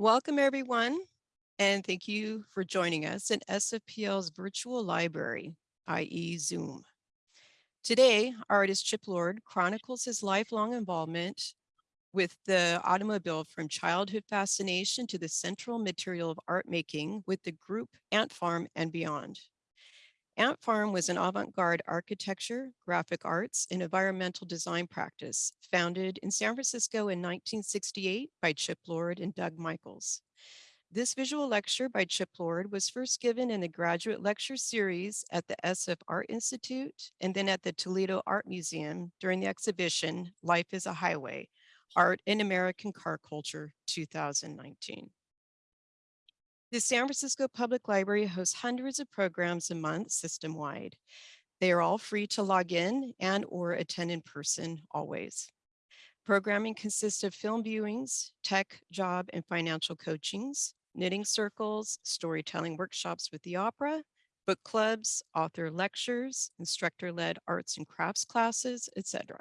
Welcome, everyone, and thank you for joining us in SFPL's virtual library, i.e. Zoom. Today, artist Chip Lord chronicles his lifelong involvement with the automobile from childhood fascination to the central material of art making with the group Ant Farm and beyond. Ant Farm was an avant-garde architecture, graphic arts, and environmental design practice founded in San Francisco in 1968 by Chip Lord and Doug Michaels. This visual lecture by Chip Lord was first given in the graduate lecture series at the SF Art Institute and then at the Toledo Art Museum during the exhibition Life is a Highway, Art in American Car Culture 2019. The San Francisco Public Library hosts hundreds of programs a month system-wide. They are all free to log in and or attend in person always. Programming consists of film viewings, tech, job, and financial coachings, knitting circles, storytelling workshops with the opera, book clubs, author lectures, instructor-led arts and crafts classes, etc.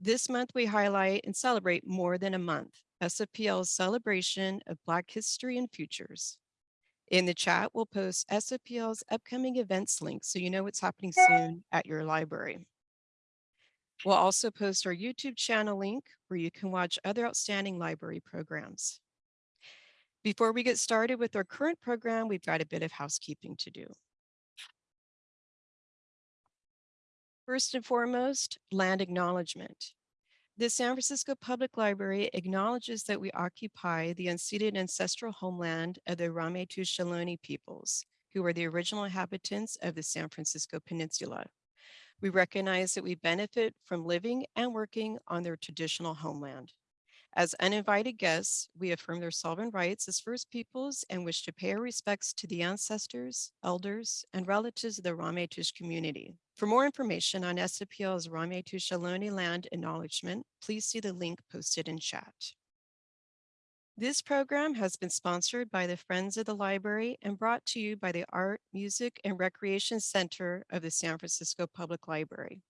This month, we highlight and celebrate more than a month, SFPL's celebration of Black history and futures. In the chat, we'll post SOPL's upcoming events link so you know what's happening soon at your library. We'll also post our YouTube channel link where you can watch other outstanding library programs. Before we get started with our current program, we've got a bit of housekeeping to do. First and foremost, land acknowledgement. The San Francisco Public Library acknowledges that we occupy the unceded ancestral homeland of the Ramaytush Ohlone peoples, who are the original inhabitants of the San Francisco Peninsula. We recognize that we benefit from living and working on their traditional homeland. As uninvited guests, we affirm their sovereign rights as First Peoples and wish to pay our respects to the ancestors, elders, and relatives of the Ramaytush community. For more information on SFPL's Ramaytush Ohlone land acknowledgement, please see the link posted in chat. This program has been sponsored by the Friends of the Library and brought to you by the Art, Music, and Recreation Center of the San Francisco Public Library.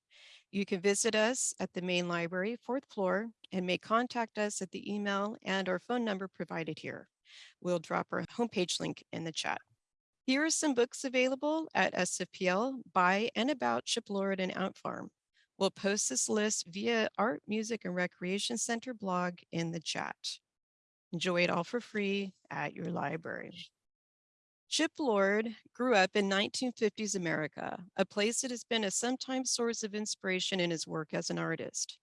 You can visit us at the main library, fourth floor, and may contact us at the email and our phone number provided here. We'll drop our homepage link in the chat. Here are some books available at SFPL by and about Chip Lord and Ant Farm. We'll post this list via Art, Music, and Recreation Center blog in the chat. Enjoy it all for free at your library. Chip Lord grew up in 1950s America, a place that has been a sometimes source of inspiration in his work as an artist.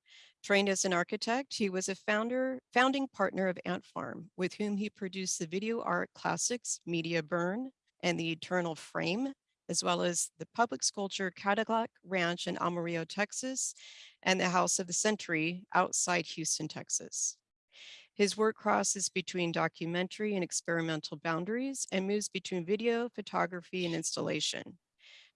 Trained as an architect, he was a founder, founding partner of Ant Farm, with whom he produced the video art classics Media Burn, and the Eternal Frame, as well as the public sculpture Cadillac Ranch in Amarillo, Texas, and the House of the Century outside Houston, Texas. His work crosses between documentary and experimental boundaries and moves between video, photography, and installation.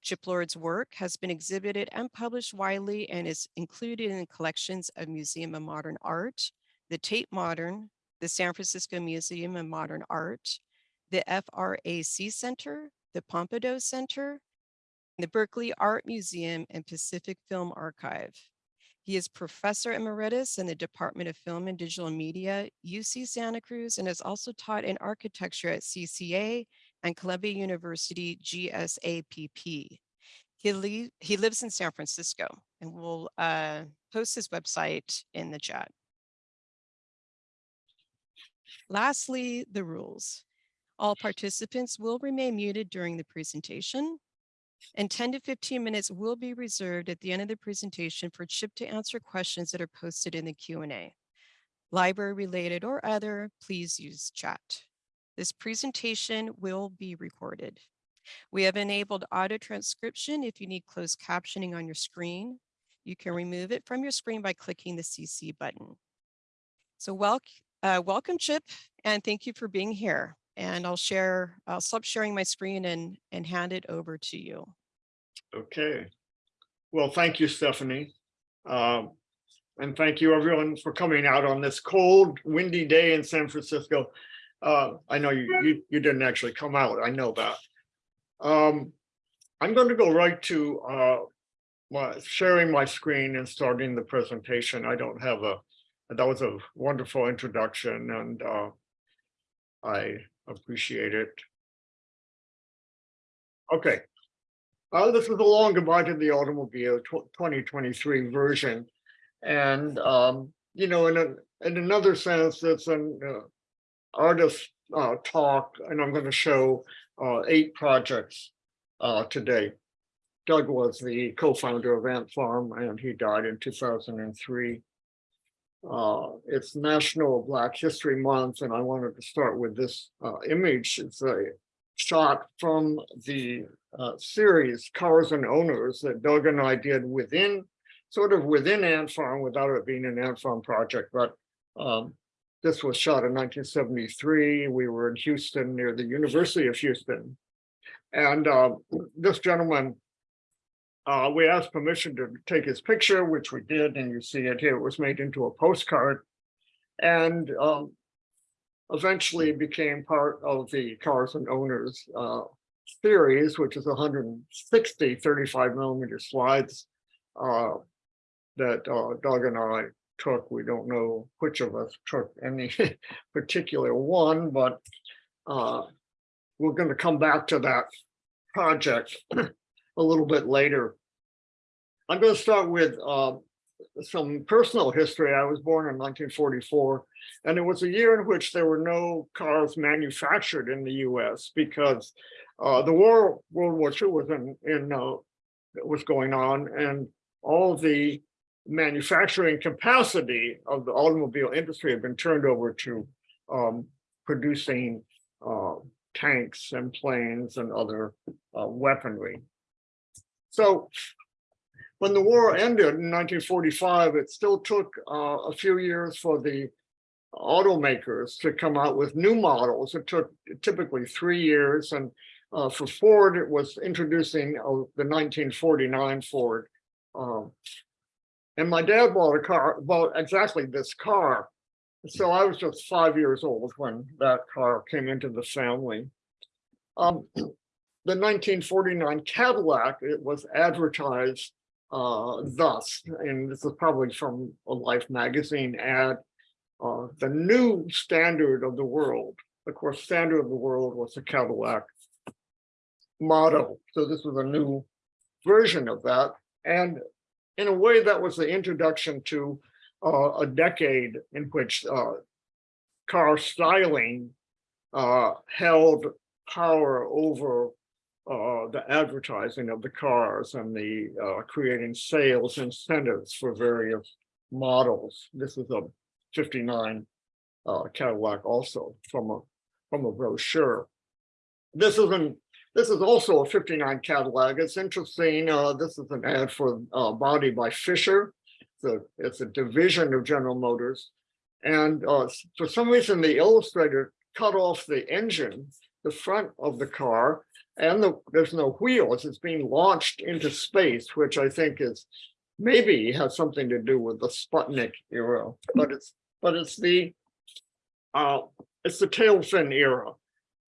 Chip Lord's work has been exhibited and published widely and is included in collections of Museum of Modern Art, the Tate Modern, the San Francisco Museum of Modern Art, the FRAC Center, the Pompidou Center, the Berkeley Art Museum and Pacific Film Archive. He is Professor Emeritus in the Department of Film and Digital Media, UC Santa Cruz, and has also taught in architecture at CCA and Columbia University GSAPP. He, he lives in San Francisco and we'll uh, post his website in the chat. Lastly, the rules. All participants will remain muted during the presentation and 10 to 15 minutes will be reserved at the end of the presentation for Chip to answer questions that are posted in the Q&A. Library related or other, please use chat. This presentation will be recorded. We have enabled auto transcription if you need closed captioning on your screen. You can remove it from your screen by clicking the CC button. So wel uh, welcome, Chip, and thank you for being here and I'll share, I'll stop sharing my screen and, and hand it over to you. Okay. Well, thank you, Stephanie. Um, and thank you everyone for coming out on this cold, windy day in San Francisco. Uh, I know you, you, you didn't actually come out, I know that. Um, I'm going to go right to uh, my, sharing my screen and starting the presentation. I don't have a, that was a wonderful introduction and uh, I appreciate it. Okay. Uh, this is a long goodbye to the automobile twenty twenty-three version. And, um, you know, in a, in another sense, it's an uh, artist, uh, talk, and I'm gonna show, uh, eight projects, uh, today. Doug was the co-founder of Ant Farm and he died in two thousand and three. Uh, it's National Black History Month, and I wanted to start with this uh, image. It's a shot from the uh, series Cars and Owners that Doug and I did within, sort of within Ant Farm without it being an Ant Farm project, but um, this was shot in 1973. We were in Houston near the University of Houston. And uh, this gentleman uh, we asked permission to take his picture, which we did, and you see it here. It was made into a postcard. And um, eventually became part of the Cars and Owners uh, series, which is 160 35 millimeter slides uh, that uh, Doug and I took. We don't know which of us took any particular one, but uh, we're going to come back to that project a little bit later. I'm going to start with uh, some personal history. I was born in 1944, and it was a year in which there were no cars manufactured in the U.S. because uh, the war, World War II, was in, in uh, was going on, and all the manufacturing capacity of the automobile industry had been turned over to um, producing uh, tanks and planes and other uh, weaponry. So when the war ended in 1945, it still took uh, a few years for the automakers to come out with new models. It took typically three years. And uh, for Ford, it was introducing uh, the 1949 Ford. Um, and my dad bought a car, bought exactly this car. So I was just five years old when that car came into the family. Um, the 1949 Cadillac, it was advertised uh, thus, and this is probably from a Life magazine ad, uh, the new standard of the world. Of course, standard of the world was the Cadillac model. So this was a new version of that. And in a way, that was the introduction to uh, a decade in which uh, car styling uh, held power over uh, the advertising of the cars and the uh, creating sales incentives for various models. This is a 59 uh, Cadillac also from a from a brochure. This is an this is also a 59 Cadillac. It's interesting. Uh, this is an ad for uh, Body by Fisher. So it's a division of General Motors. And for some reason, the illustrator cut off the engine, the front of the car, and the, there's no wheels. It's being launched into space, which I think is maybe has something to do with the Sputnik era, but it's but it's the uh, it's the tail fin era,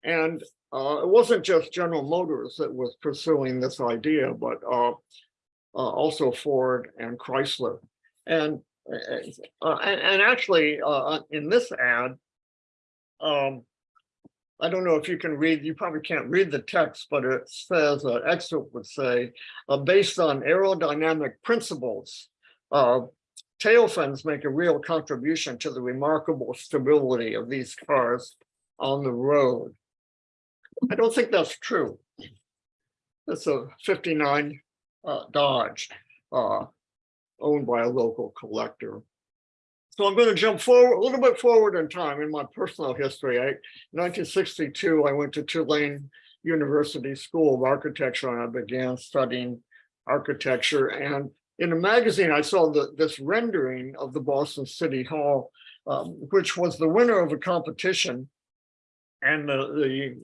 and uh, it wasn't just General Motors that was pursuing this idea, but uh, uh also Ford and Chrysler, and uh, and, and, actually uh, in this ad. Um, I don't know if you can read, you probably can't read the text, but it says, an excerpt would say, uh, based on aerodynamic principles, uh, tail fins make a real contribution to the remarkable stability of these cars on the road. I don't think that's true. It's a 59 uh, Dodge uh, owned by a local collector. So I'm going to jump forward a little bit forward in time in my personal history. I, 1962, I went to Tulane University School of Architecture and I began studying architecture. And in a magazine, I saw the, this rendering of the Boston City Hall, um, which was the winner of a competition. And the, the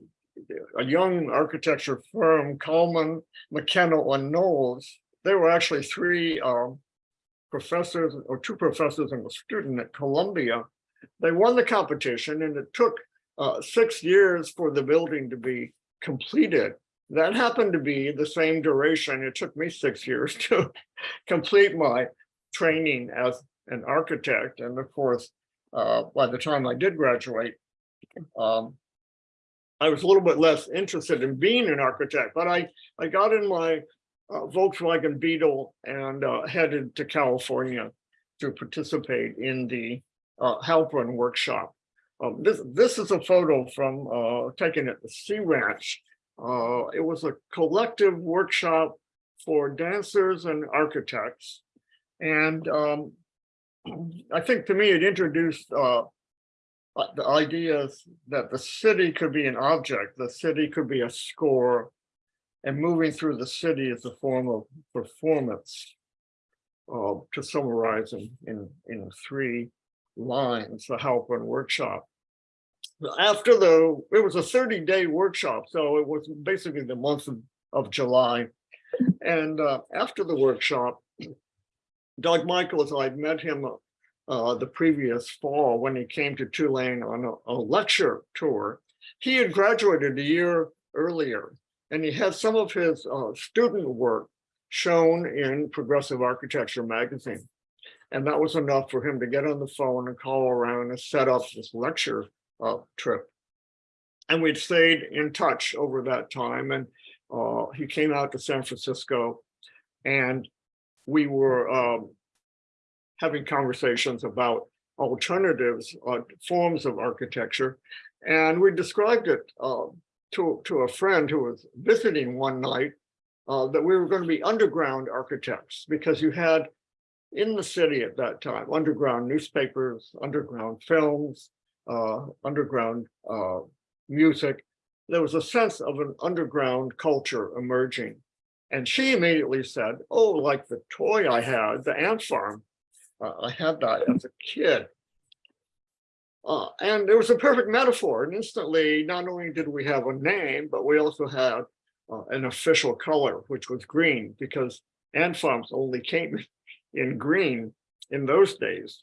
a young architecture firm, Kallmann, McKinnell, and Knowles, there were actually three um, professors or two professors and a student at Columbia. They won the competition and it took uh, six years for the building to be completed. That happened to be the same duration. It took me six years to complete my training as an architect. And of course, uh, by the time I did graduate, um, I was a little bit less interested in being an architect, but I, I got in my uh, Volkswagen Beetle and uh, headed to California to participate in the uh, Halprin workshop. Um, this, this is a photo from uh, taken at the Sea Ranch. Uh, it was a collective workshop for dancers and architects. And um, I think to me, it introduced uh, the ideas that the city could be an object, the city could be a score, and moving through the city is a form of performance. Uh, to summarize in, in, in three lines, the Halprin workshop. After the, it was a 30-day workshop, so it was basically the month of, of July. And uh, after the workshop, Doug Michaels, I'd met him uh, the previous fall when he came to Tulane on a, a lecture tour. He had graduated a year earlier and he had some of his uh, student work shown in Progressive Architecture magazine. And that was enough for him to get on the phone and call around and set up this lecture uh, trip. And we'd stayed in touch over that time. And uh, he came out to San Francisco and we were um, having conversations about alternatives, uh, forms of architecture. And we described it uh, to, to a friend who was visiting one night uh, that we were going to be underground architects because you had in the city at that time, underground newspapers, underground films, uh, underground uh, music. There was a sense of an underground culture emerging. And she immediately said, oh, like the toy I had, the ant farm. Uh, I had that as a kid. Uh, and it was a perfect metaphor. And instantly, not only did we have a name, but we also had uh, an official color, which was green, because ant farms only came in green in those days.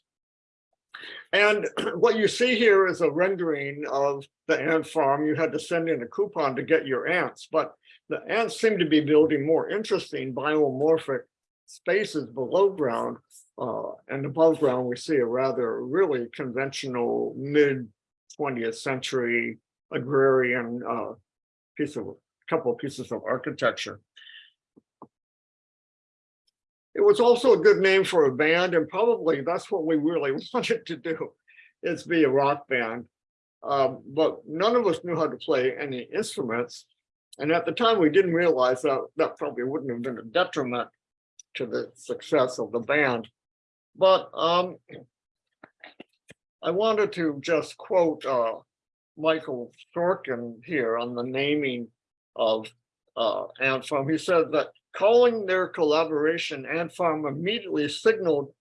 And what you see here is a rendering of the ant farm. You had to send in a coupon to get your ants, but the ants seem to be building more interesting biomorphic spaces below ground. Uh, and above ground, we see a rather really conventional mid 20th century agrarian uh, piece of a couple of pieces of architecture. It was also a good name for a band, and probably that's what we really wanted to do, is be a rock band. Um, but none of us knew how to play any instruments. And at the time, we didn't realize that that probably wouldn't have been a detriment to the success of the band. But um, I wanted to just quote uh, Michael Sorkin here on the naming of uh, Ant Farm. He said that calling their collaboration Ant Farm immediately signaled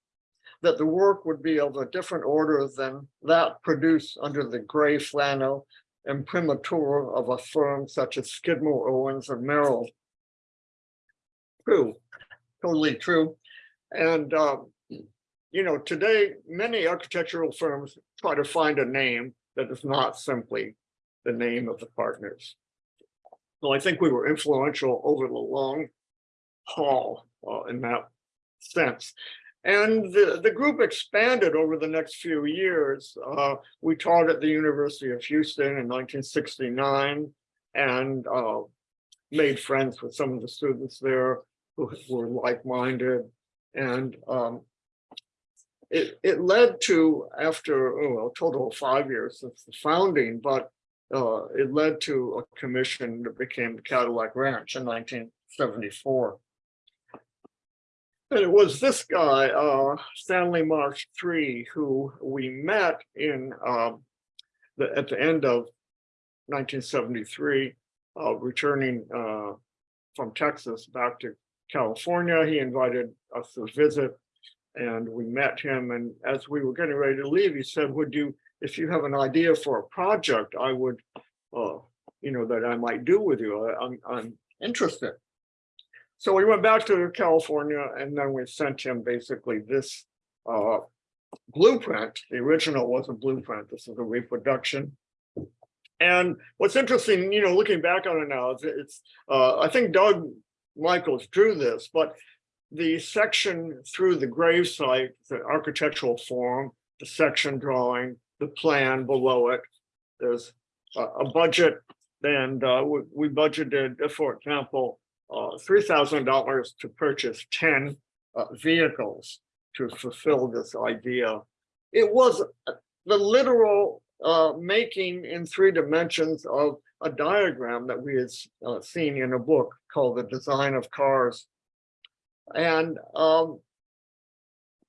that the work would be of a different order than that produced under the gray flannel imprimatur of a firm such as Skidmore, Owings, and Merrill. True, totally true. And, um, you know, today, many architectural firms try to find a name that is not simply the name of the partners. So I think we were influential over the long haul uh, in that sense. And the, the group expanded over the next few years. Uh, we taught at the University of Houston in 1969 and uh, made friends with some of the students there who were like-minded. And um, it, it led to, after oh, a total of five years since the founding, but uh, it led to a commission that became Cadillac Ranch in 1974. And it was this guy, uh, Stanley Marsh III, who we met in um, the, at the end of 1973, uh, returning uh, from Texas back to California. He invited us to visit and we met him. And as we were getting ready to leave, he said, would you if you have an idea for a project, I would, uh, you know, that I might do with you. I, I'm, I'm interested. So we went back to California and then we sent him basically this uh, blueprint. The original was a blueprint. This is a reproduction. And what's interesting, you know, looking back on it now, it's, it's uh, I think Doug Michaels drew this, but the section through the gravesite, the architectural form, the section drawing, the plan below it, there's a, a budget and uh, we, we budgeted, uh, for example, uh, three thousand dollars to purchase ten uh, vehicles to fulfill this idea. It was uh, the literal uh, making in three dimensions of a diagram that we had seen in a book called The Design of Cars. And um,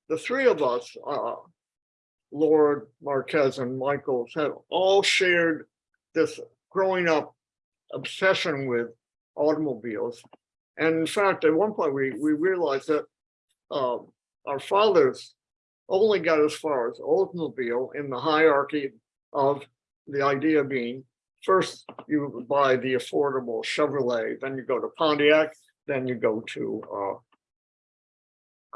the three of us, uh, Lord, Marquez, and Michaels, had all shared this growing up obsession with automobiles. And in fact, at one point, we, we realized that um, our fathers only got as far as automobile in the hierarchy of the idea being first you buy the affordable Chevrolet, then you go to Pontiac, then you go to uh,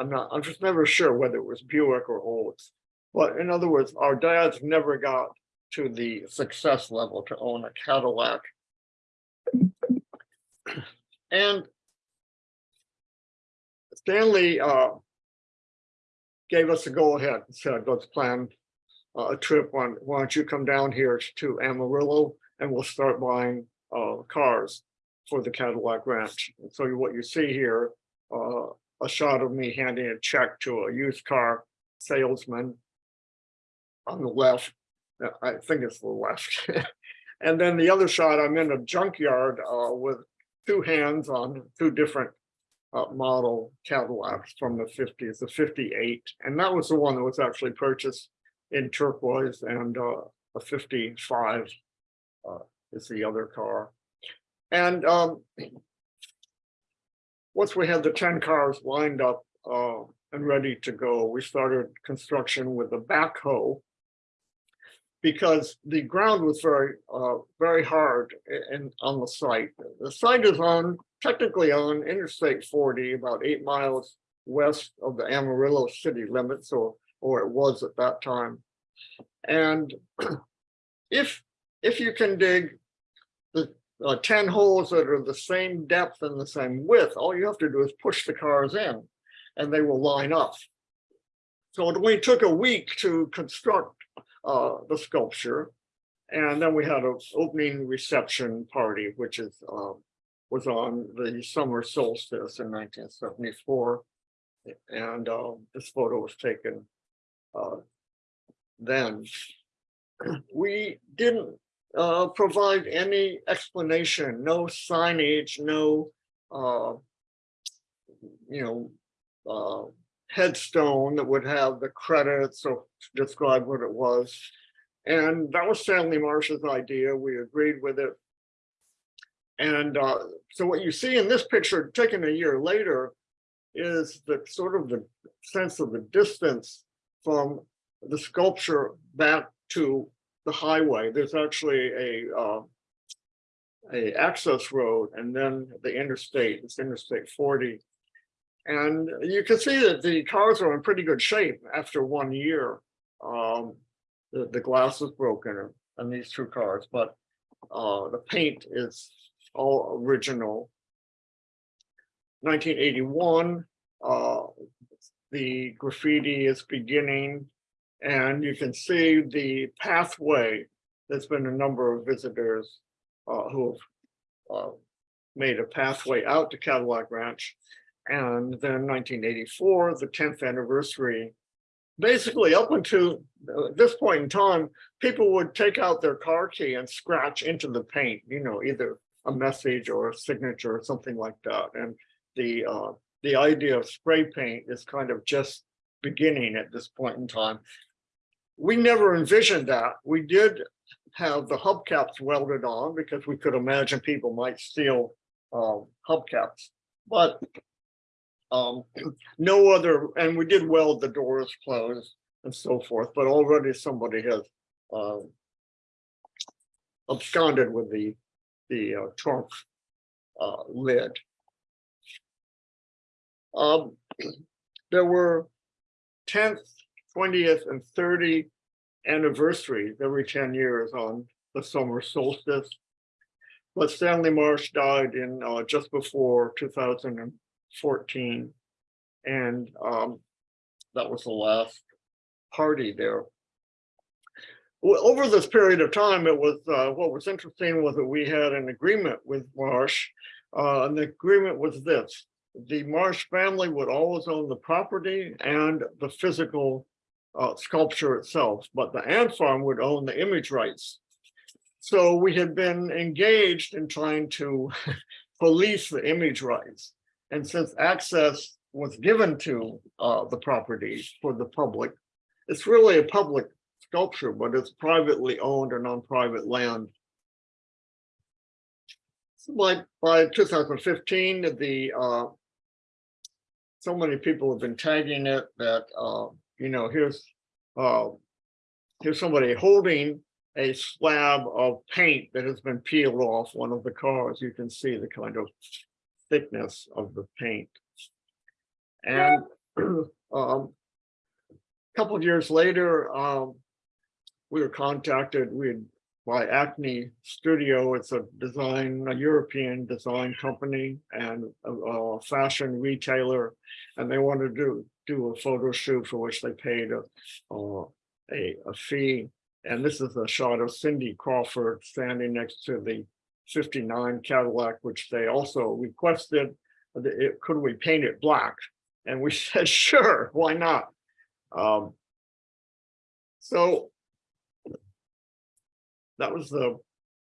I'm not, I'm just never sure whether it was Buick or Olds. But in other words, our dads never got to the success level to own a Cadillac. And Stanley uh, gave us a go ahead, and said, let's plan uh, a trip. Why why don't you come down here to Amarillo and we'll start buying uh, cars for the Cadillac Ranch. And so what you see here, uh, a shot of me handing a check to a used car salesman on the left. Uh, I think it's the left. And then the other shot, I'm in a junkyard uh, with two hands on two different uh, model Cadillacs from the fifties, the fifty-eight. And that was the one that was actually purchased in turquoise and uh, a fifty-five uh, is the other car. And um, once we had the ten cars lined up uh, and ready to go, we started construction with a backhoe because the ground was very, uh, very hard and on the site. The site is on, technically on Interstate forty, about eight miles west of the Amarillo city limits, or, or it was at that time. And if, if you can dig uh, ten holes that are the same depth and the same width, all you have to do is push the cars in and they will line up. So it only took a week to construct uh, the sculpture. And then we had an opening reception party, which is, uh, was on the summer solstice in nineteen seventy-four. And, uh, this photo was taken, uh, then. We didn't, uh, provide any explanation, no signage, no, uh, you know, uh, headstone that would have the credits or describe what it was. And that was Stanley Marsh's idea. We agreed with it. And uh, so what you see in this picture taken a year later is the sort of the sense of the distance from the sculpture back to the highway. There's actually a uh, a access road and then the interstate, it's Interstate 40. And you can see that the cars are in pretty good shape after one year. Um, the, the glass is broken on these two cars, but uh, the paint is all original. 1981, uh, the graffiti is beginning and you can see the pathway. There's been a number of visitors uh, who have uh, made a pathway out to Cadillac Ranch. And then 1984, the 10th anniversary. Basically, up until uh, this point in time, people would take out their car key and scratch into the paint, you know, either a message or a signature or something like that. And the uh, the idea of spray paint is kind of just beginning at this point in time we never envisioned that. We did have the hubcaps welded on because we could imagine people might steal um, hubcaps, but um, no other, and we did weld the doors closed and so forth, but already somebody has um, absconded with the, the uh, trunk uh, lid. Um, there were tents 20th and 30th anniversaries every 10 years on the summer solstice. But Stanley Marsh died in uh, just before 2014. And um, that was the last party there. Well, over this period of time, it was uh, what was interesting was that we had an agreement with Marsh. Uh, and the agreement was this. The Marsh family would always own the property and the physical uh, sculpture itself, but the ant farm would own the image rights. So we had been engaged in trying to police the image rights. And since access was given to uh, the property for the public, it's really a public sculpture, but it's privately owned and on private land. So By, by 2015, the, uh, so many people have been tagging it that, uh, you know, here's, uh, here's somebody holding a slab of paint that has been peeled off one of the cars. You can see the kind of thickness of the paint. And, um, a couple of years later, um, we were contacted, we had by Acne Studio. It's a design, a European design company and a, a fashion retailer. And they wanted to do a photo shoot for which they paid a, uh, a, a fee. And this is a shot of Cindy Crawford standing next to the 59 Cadillac, which they also requested. it- Could we paint it black? And we said, sure, why not? Um, so that was the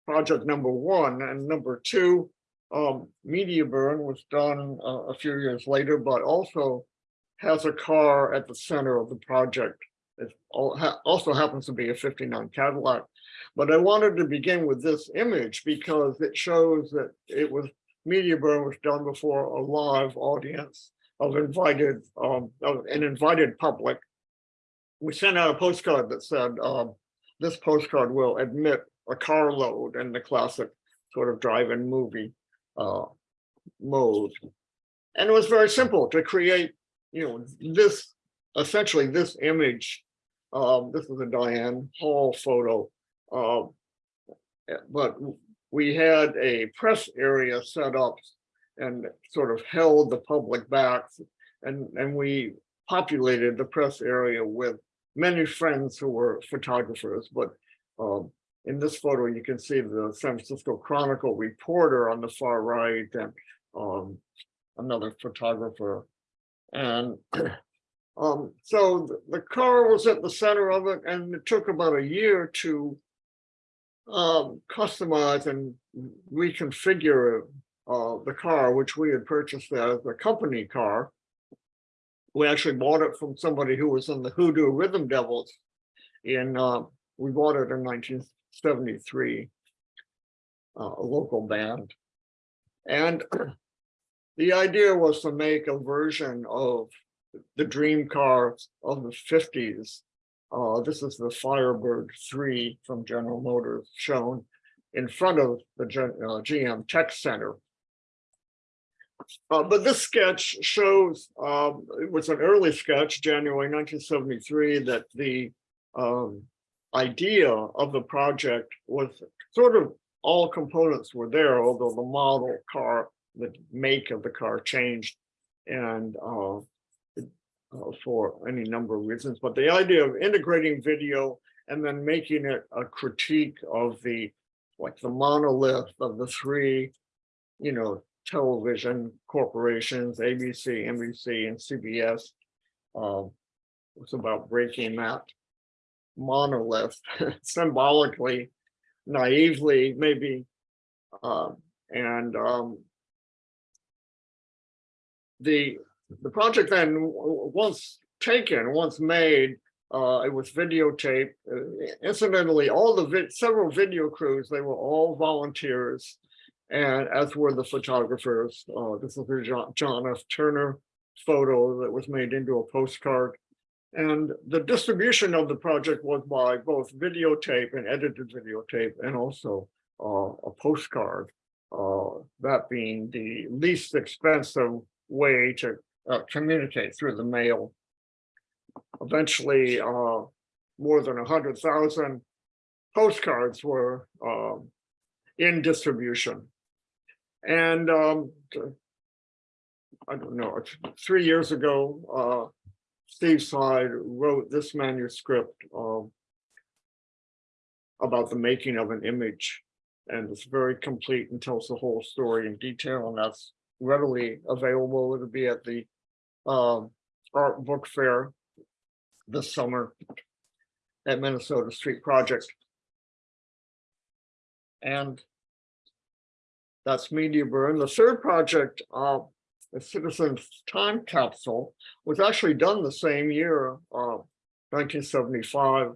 project number one and number two. Um, media burn was done uh, a few years later, but also has a car at the center of the project. It also happens to be a 59 Cadillac. But I wanted to begin with this image because it shows that it was media burn was done before a live audience of invited um of an invited public. We sent out a postcard that said, um, this postcard will admit a carload in the classic sort of drive-in movie uh mode. And it was very simple to create, you know, this essentially this image. Um, this is a Diane Hall photo. Uh, but we had a press area set up and sort of held the public back. And, and we populated the press area with many friends who were photographers, but um, in this photo, you can see the San Francisco Chronicle reporter on the far right and um, another photographer. And um, so the- car was at the center of it and it took about a year to um, customize and reconfigure uh, the car, which we had purchased as a company car. We actually bought it from somebody who was in the Hoodoo Rhythm Devils in, uh, we bought it in nineteen seventy-three. uh, A local band. And the idea was to make a version of the dream car of the fifties. Uh, this is the Firebird three from General Motors shown in front of the uh, GM Tech Center. Uh, but this sketch shows, um, it was an early sketch, January nineteen seventy-three, that the um, idea of the project was sort of all components were there, although the model car, the make of the car changed. And uh, uh, for any number of reasons, but the idea of integrating video and then making it a critique of the, like the monolith of the three, you know, television corporations, ABC, NBC, and CBS. Um, it's about breaking that monolith symbolically, naively, maybe. Um, and um, the the project then, once taken, once made, uh, it was videotaped. Uh, Incidentally, all the vid, several video crews, they were all volunteers. And as were the photographers. Uh, this is John, John F. Turner photo that was made into a postcard. And the distribution of the project was by both videotape and edited videotape and also uh, a postcard. Uh, that being the least expensive way to uh, communicate through the mail. Eventually, uh, more than a hundred thousand postcards were um, in distribution. And um, I don't know, three years ago, uh, Steve Seid wrote this manuscript. um, about the making of an image. And it's very complete and tells the whole story in detail, and that's readily available. It'll be at the um, art book fair this summer at Minnesota Street Project. And that's Media Burn. The third project, uh, the Citizens Time Capsule, was actually done the same year, uh, 1975.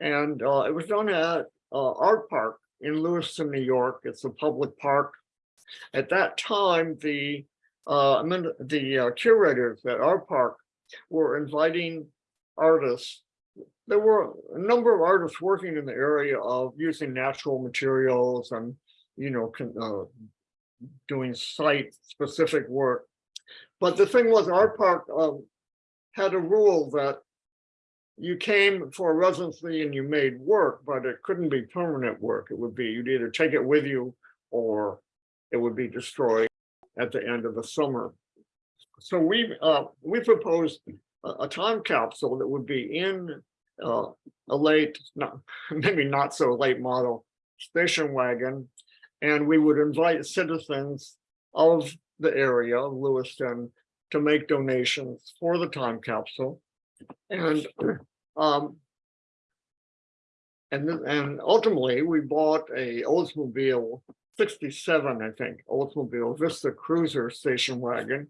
And uh, it was done at uh, Art Park in Lewiston, New York. It's a public park. At that time, the uh, the uh, curators at Art Park were inviting artists. There were a number of artists working in the area of using natural materials and, you know, con- uh, doing site-specific work. But the thing was, Art Park um, had a rule that you came for a residency and you made work, but it couldn't be permanent work. It would be, you'd either take it with you or it would be destroyed at the end of the summer. So we, uh, we proposed a, a time capsule that would be in uh, a late, not, maybe not so late model station wagon. And we would invite citizens of the area of Lewiston to make donations for the time capsule. And um, and and ultimately, we bought a Oldsmobile sixty-seven, I think, Oldsmobile Vista Cruiser station wagon.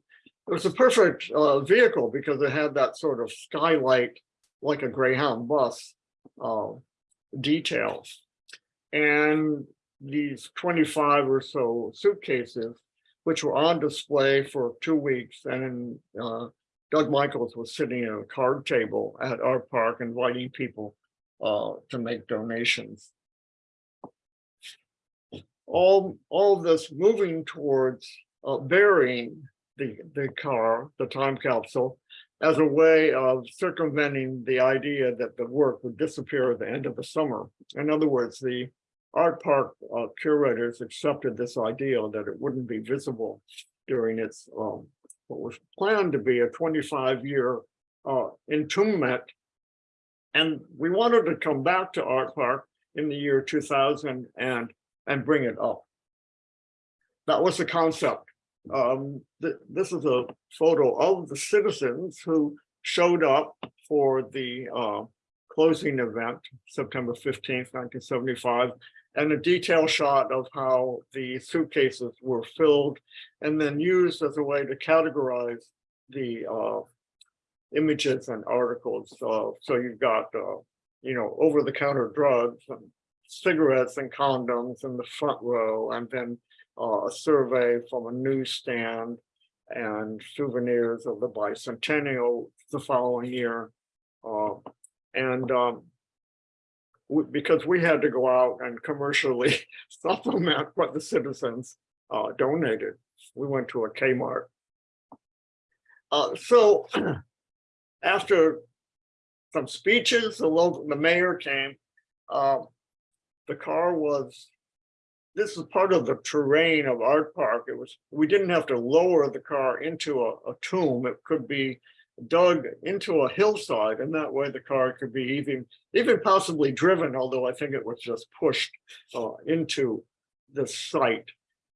It was a perfect uh, vehicle because it had that sort of skylight, like a Greyhound bus, uh, details. And these twenty-five or so suitcases, which were on display for two weeks, and uh, Doug Michaels was sitting at a card table at Art Park inviting people uh, to make donations. All, all of this moving towards uh, burying the, the car, the time capsule, as a way of circumventing the idea that the work would disappear at the end of the summer. In other words, the art park uh, curators accepted this idea that it wouldn't be visible during its um, what was planned to be a 25 year uh, entombment. And we wanted to come back to Art Park in the year 2000 and, and bring it up. That was the concept. Um, th this is a photo of the citizens who showed up for the uh, closing event, September 15th, 1975, and a detail shot of how the suitcases were filled and then used as a way to categorize the uh, images and articles. Uh, so you've got, uh, you know, over-the-counter drugs and cigarettes and condoms in the front row, and then uh, a survey from a newsstand and souvenirs of the bicentennial the following year. Uh, and um, w- because we had to go out and commercially supplement what the citizens uh, donated. We went to a Kmart. Uh, so after some speeches, the local, the mayor came. The car was, this is part of the terrain of Art Park. It was, we didn't have to lower the car into a, a tomb. It could be dug into a hillside and that way the car could be even even possibly driven although i think it was just pushed uh, into the site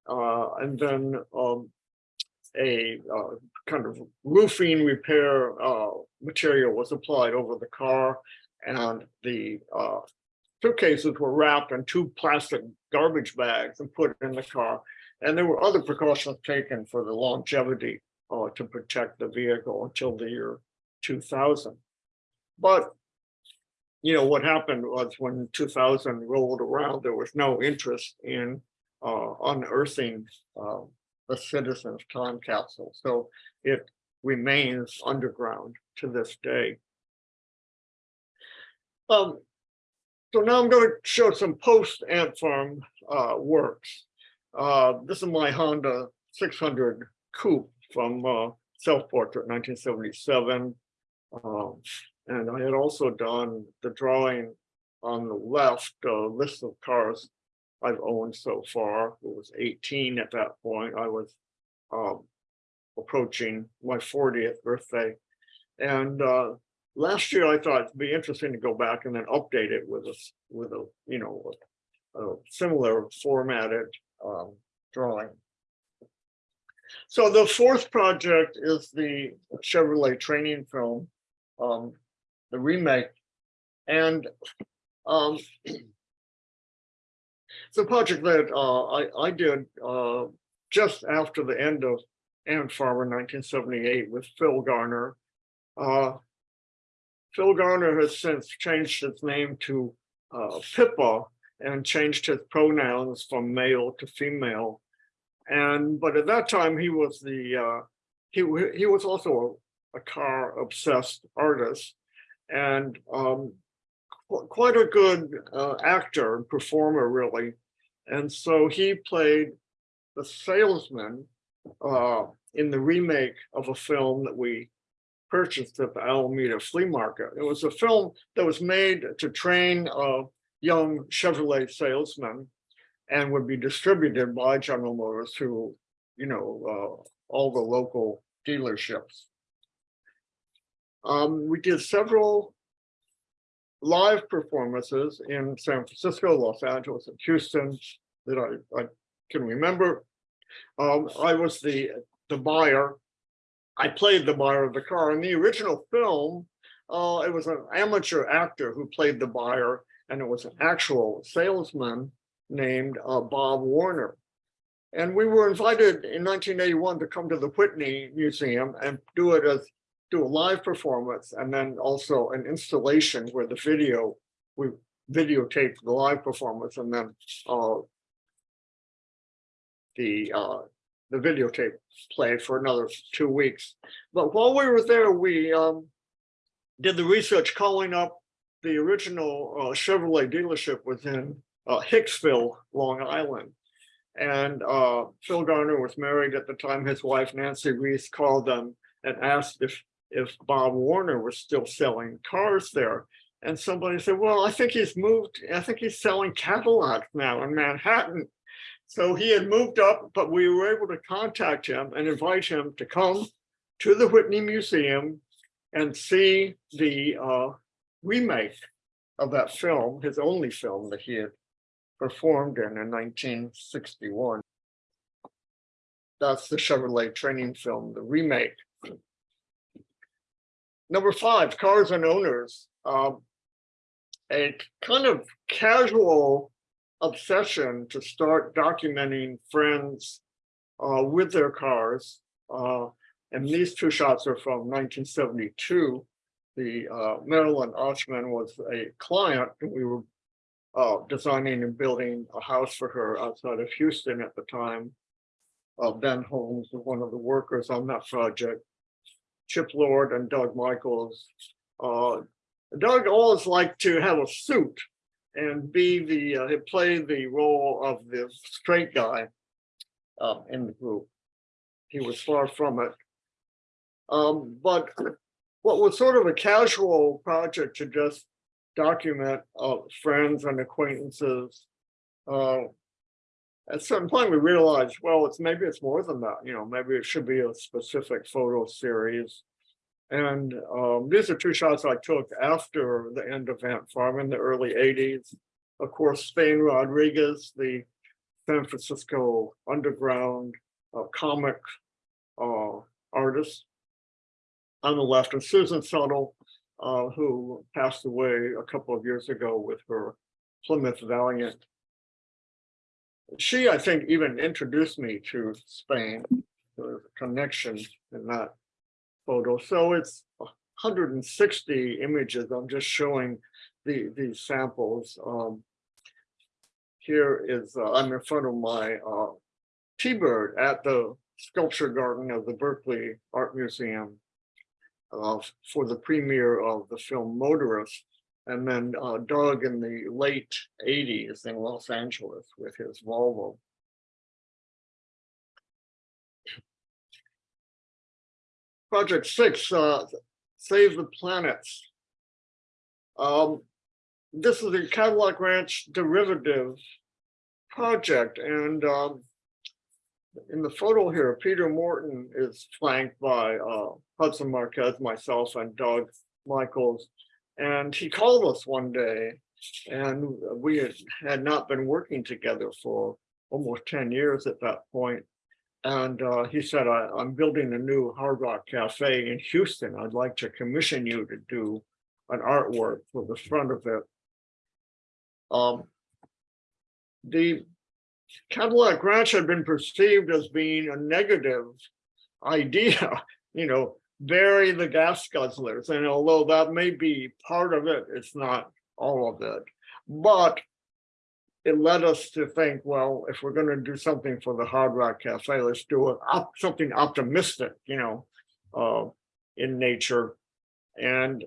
uh, and then um, a uh, kind of roofing repair uh, material was applied over the car and the uh, suitcases were wrapped in two plastic garbage bags and put in the car and there were other precautions taken for the longevity uh, to protect the vehicle until the year two thousand. But, you know, what happened was when two thousand rolled around, there was no interest in uh, unearthing uh, the citizens time capsule. So it remains underground to this day. Um, so now I'm going to show some post ant farm uh, works. Uh, this is my Honda 600 coupe from uh, self-portrait 1977. Um, and I had also done the drawing on the left, uh, list of cars I've owned so far. It was 18 at that point. I was um, approaching my 40th birthday. And uh, last year I thought it'd be interesting to go back and then update it with a, with a, you know, a a similar formatted um, drawing. So the fourth project is the Chevrolet training film, um, the remake. And um, it's a project that uh, I, I did uh, just after the end of Ant Farmer nineteen seventy-eight with Phil Garner. Uh, Phil Garner has since changed his name to uh, Pippa and changed his pronouns from male to female. And, but at that time, he was the, uh, he, he was also a, a car obsessed artist. And um, qu- quite a good uh, actor and performer, really. And so he played the salesman uh, in the remake of a film that we purchased at the Alameda Flea Market. It was a film that was made to train uh, young Chevrolet salesmen and would be distributed by General Motors through, you know, uh, all the local dealerships. Um, we did several live performances in San Francisco, Los Angeles, and Houston that I, I can remember. Um, I was the, the buyer. I played the buyer of the car. In the original film, uh, it was an amateur actor who played the buyer, and it was an actual salesman named uh, Bob Warner. And we were invited in 1981 to come to the Whitney Museum and do it as do a live performance and then also an installation where the video we videotaped the live performance and then uh, the uh, the videotape played for another two weeks. But while we were there, we um, did the research calling up the original uh, Chevrolet dealership within uh, Hicksville, Long Island. And uh, Phil Garner was married at the time. His wife Nancy Reese called them and asked if if Bob Warner was still selling cars there. And somebody said, well, I think he's moved. I think he's selling Cadillacs now in Manhattan. So he had moved up, but we were able to contact him and invite him to come to the Whitney Museum and see the uh, remake of that film, his only film that he had performed in in 1961. That's the Chevrolet training film, the remake. Number five, cars and owners. Um, a kind of casual obsession to start documenting friends uh, with their cars. Uh, and these two shots are from 1972. The uh, Marilyn Oshman was a client, and we were uh, designing and building a house for her outside of Houston at the time. Uh, ben Holmes was one of the workers on that project. Chip Lord and Doug Michels. Uh, Doug always liked to have a suit and be the, uh, play the role of the straight guy uh, in the group. He was far from it. Um, but what was sort of a casual project to just document uh, friends and acquaintances. Uh, at some point, we realized, well, it's maybe it's more than that. You know, maybe it should be a specific photo series. And um, these are two shots I took after the end of Ant Farm in the early 80s. Of course, Spain Rodriguez, the San Francisco underground uh, comic uh, artist. On the left, and Susan Tuttle, uh, who passed away a couple of years ago with her Plymouth Valiant. She, I think, even introduced me to Spain. There a connection in that photo. So it's 160 images. I'm just showing the these samples. Um, here is uh, I'm in front of my uh, T-bird at the sculpture garden of the Berkeley Art Museum uh, for the premiere of the film Motorist. And then uh, Doug in the late 80s in Los Angeles with his Volvo. Project six, uh, Save the Planets. Um, this is a Cadillac Ranch derivative project and um, in the photo here, Peter Morton is flanked by uh, Hudson Marquez, myself, and Doug Michels. And he called us one day and we had, not been working together for almost ten years at that point. And uh, he said, I, I'm building a new Hard Rock Cafe in Houston. I'd like to commission you to do an artwork for the front of it. Um, the Cadillac Ranch had been perceived as being a negative idea, you know, bury the gas guzzlers. And although that may be part of it, it's not all of it. But it led us to think, well, if we're going to do something for the Hard Rock Cafe, let's do up something optimistic, you know, uh, in nature. And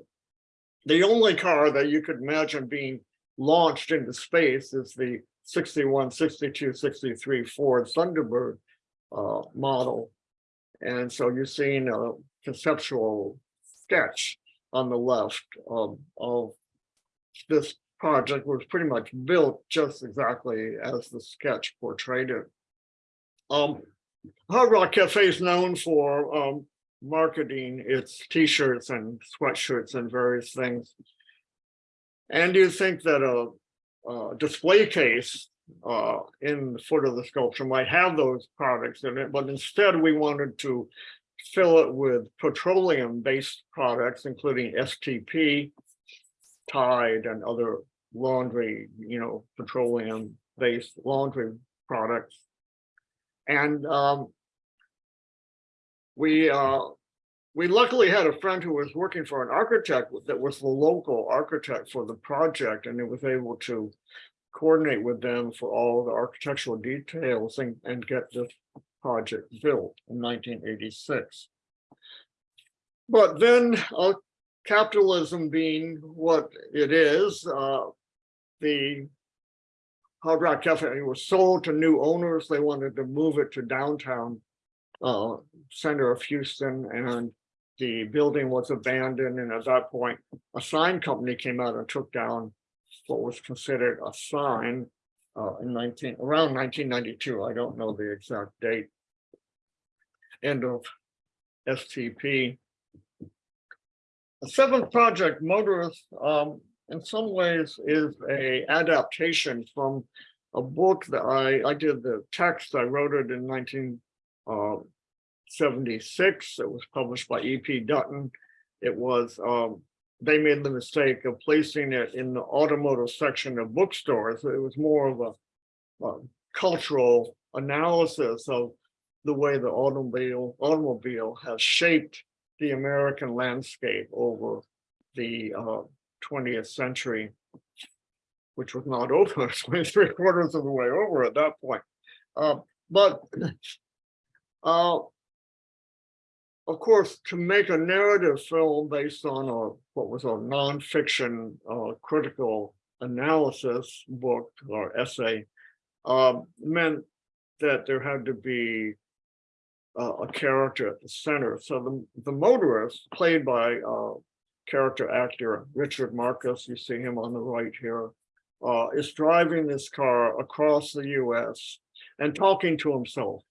the only car that you could imagine being launched into space is the 61, 62, 63 Ford Thunderbird uh, model. And so you're seeing a conceptual sketch on the left of, of this project was pretty much built just exactly as the sketch portrayed it. Um, Hard Rock Cafe is known for um, marketing its t-shirts and sweatshirts and various things. And you think that a, a display case uh, in the foot of the sculpture might have those products in it, but instead we wanted to fill it with petroleum-based products, including STP, Tide, and other laundry, you know, petroleum-based laundry products. And um, we uh, we luckily had a friend who was working for an architect that was the local architect for the project, and it was able to coordinate with them for all the architectural details and, and get this project built in 1986. But then uh, capitalism being what it is, uh, the Hard Rock Cafe was sold to new owners. They wanted to move it to downtown uh, center of Houston and the building was abandoned. And at that point, a sign company came out and took down what was considered a sign uh, in 19 around 1992. I don't know the exact date. End of STP. The seventh project, Motorist, um, in some ways is a adaptation from a book that I, I did the text, I wrote it in 1976. It was published by E.P. Dutton. It was, um, they made the mistake of placing it in the automotive section of bookstores. It was more of a, a cultural analysis of the way the automobile automobile has shaped the American landscape over the uh, 20th century, which was not over, it's only three quarters of the way over at that point. Uh, but uh, of course, to make a narrative film based on a what was a nonfiction uh, critical analysis book or essay um, meant that there had to be uh, a character at the center. So the, the motorist, played by uh, character actor Richard Marcus, you see him on the right here, uh, is driving this car across the US and talking to himself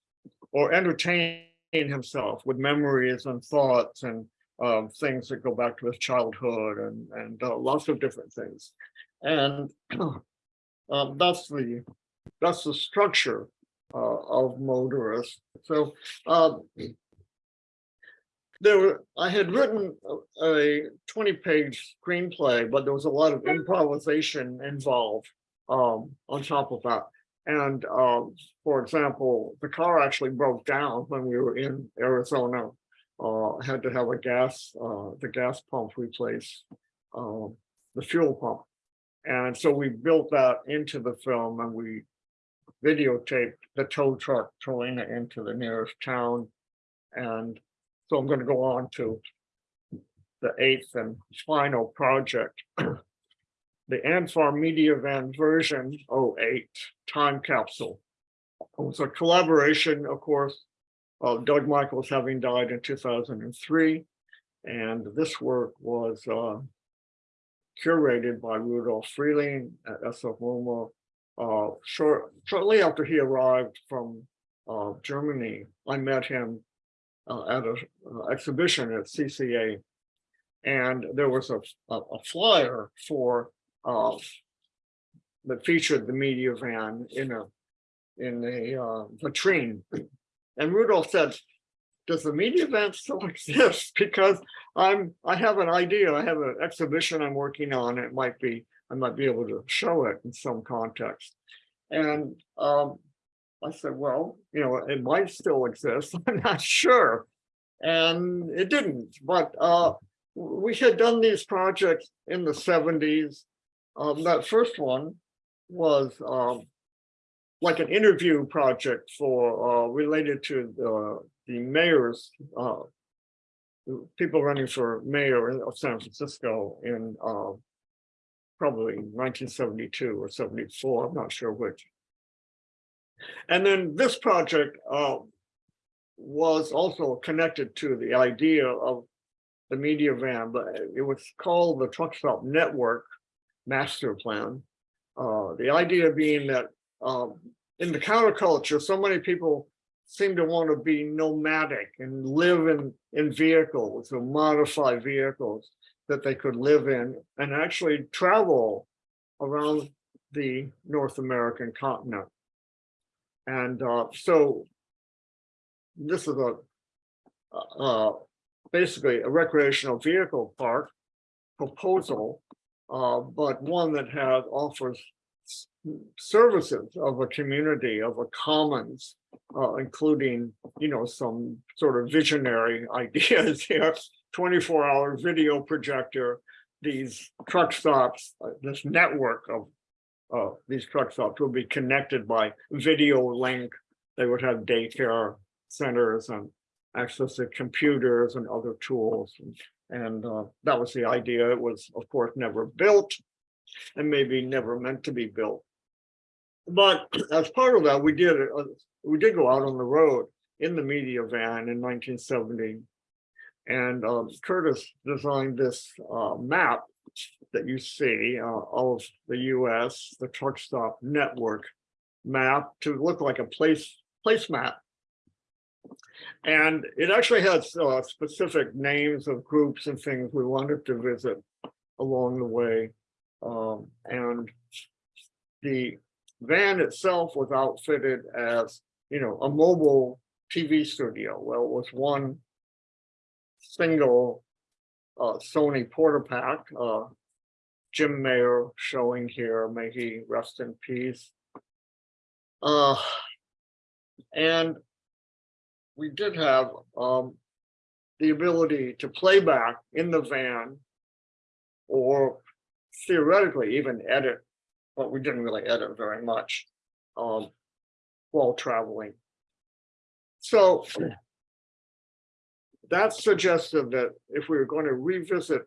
or entertaining himself with memories and thoughts and um, things that go back to his childhood and, and uh, lots of different things. And um, that's the that's the structure of motorist. So um, there were, I had written a- a 20 page screenplay, but there was a lot of improvisation involved um, on top of that. And um, for example, the car actually broke down when we were in Arizona. Uh, had to have a gas, uh, the gas pump replaced, um, the fuel pump. And so we built that into the film and we videotaped the tow truck towing it into the nearest town. And so I'm going to go on to the eighth and final project. The Ant Farm Media Van version 08 time capsule. It was a collaboration, of course, of Doug Michels having died in 2003. And this work was uh, curated by Rudolf Frieling at SF MoMA uh, short, shortly after he arrived from uh, Germany, I met him uh, at an exhibition at CCA. And there was a, a a flyer for, uh, that featured the media van in a, in a uh, vitrine. And Rudolf said, does the media van still exist? Because I'm, I have an idea, I have an exhibition I'm working on, it might be, I might be able to show it in some context. And um, I said, well, you know, it might still exist, I'm not sure. And it didn't, but uh, we had done these projects in the seventies. Um, that first one was um, like an interview project for uh, related to the the mayor's uh, people running for mayor of San Francisco in uh, probably 1972 or 74, I'm not sure which. And then this project uh, was also connected to the idea of the media van, but it was called the Truck Stop Network Master Plan. Uh, the idea being that um, in the counterculture, so many people seem to want to be nomadic and live in, in vehicles or modify vehicles that they could live in and actually travel around the North American continent. And uh, so this is a uh, basically a recreational vehicle park proposal, uh, but one that has offers services of a community, of a commons, uh, including, you know, some sort of visionary ideas here. Twenty-four hour video projector, these truck stops, uh, this network of uh, these truck stops will be connected by video link. They would have daycare centers and access to computers and other tools. and- And uh, that was the idea. It was, of course, never built and maybe never meant to be built. But as part of that, we did, uh, we did go out on the road in the media van in nineteen seventy. And um, Curtis designed this uh, map that you see uh, of the US, the truck stop network map to look like a place, place map. And it actually has uh, specific names of groups and things we wanted to visit along the way. Um, and the van itself was outfitted as, you know, a mobile TV studio. Well, it was one single uh, Sony Portapack, uh, Jim Mayer showing here, may he rest in peace. Uh, and we did have um, the ability to play back in the van or theoretically even edit, but we didn't really edit very much um, while traveling. So that suggested that if we were going to revisit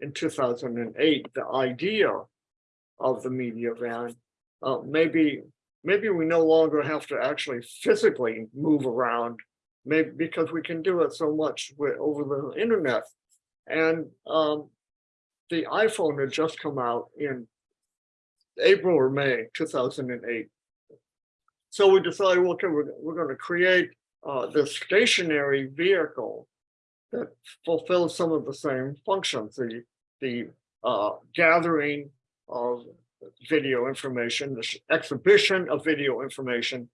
in two thousand and eight, the idea of the media van, uh, maybe, maybe we no longer have to actually physically move around. Maybe because we can do it so much with, over the internet. And um, the iPhone had just come out in April or May two thousand and eight. So we decided, okay, we're, we're gonna create uh, this stationary vehicle that fulfills some of the same functions, the, the uh, gathering of video information, the exhibition of video information,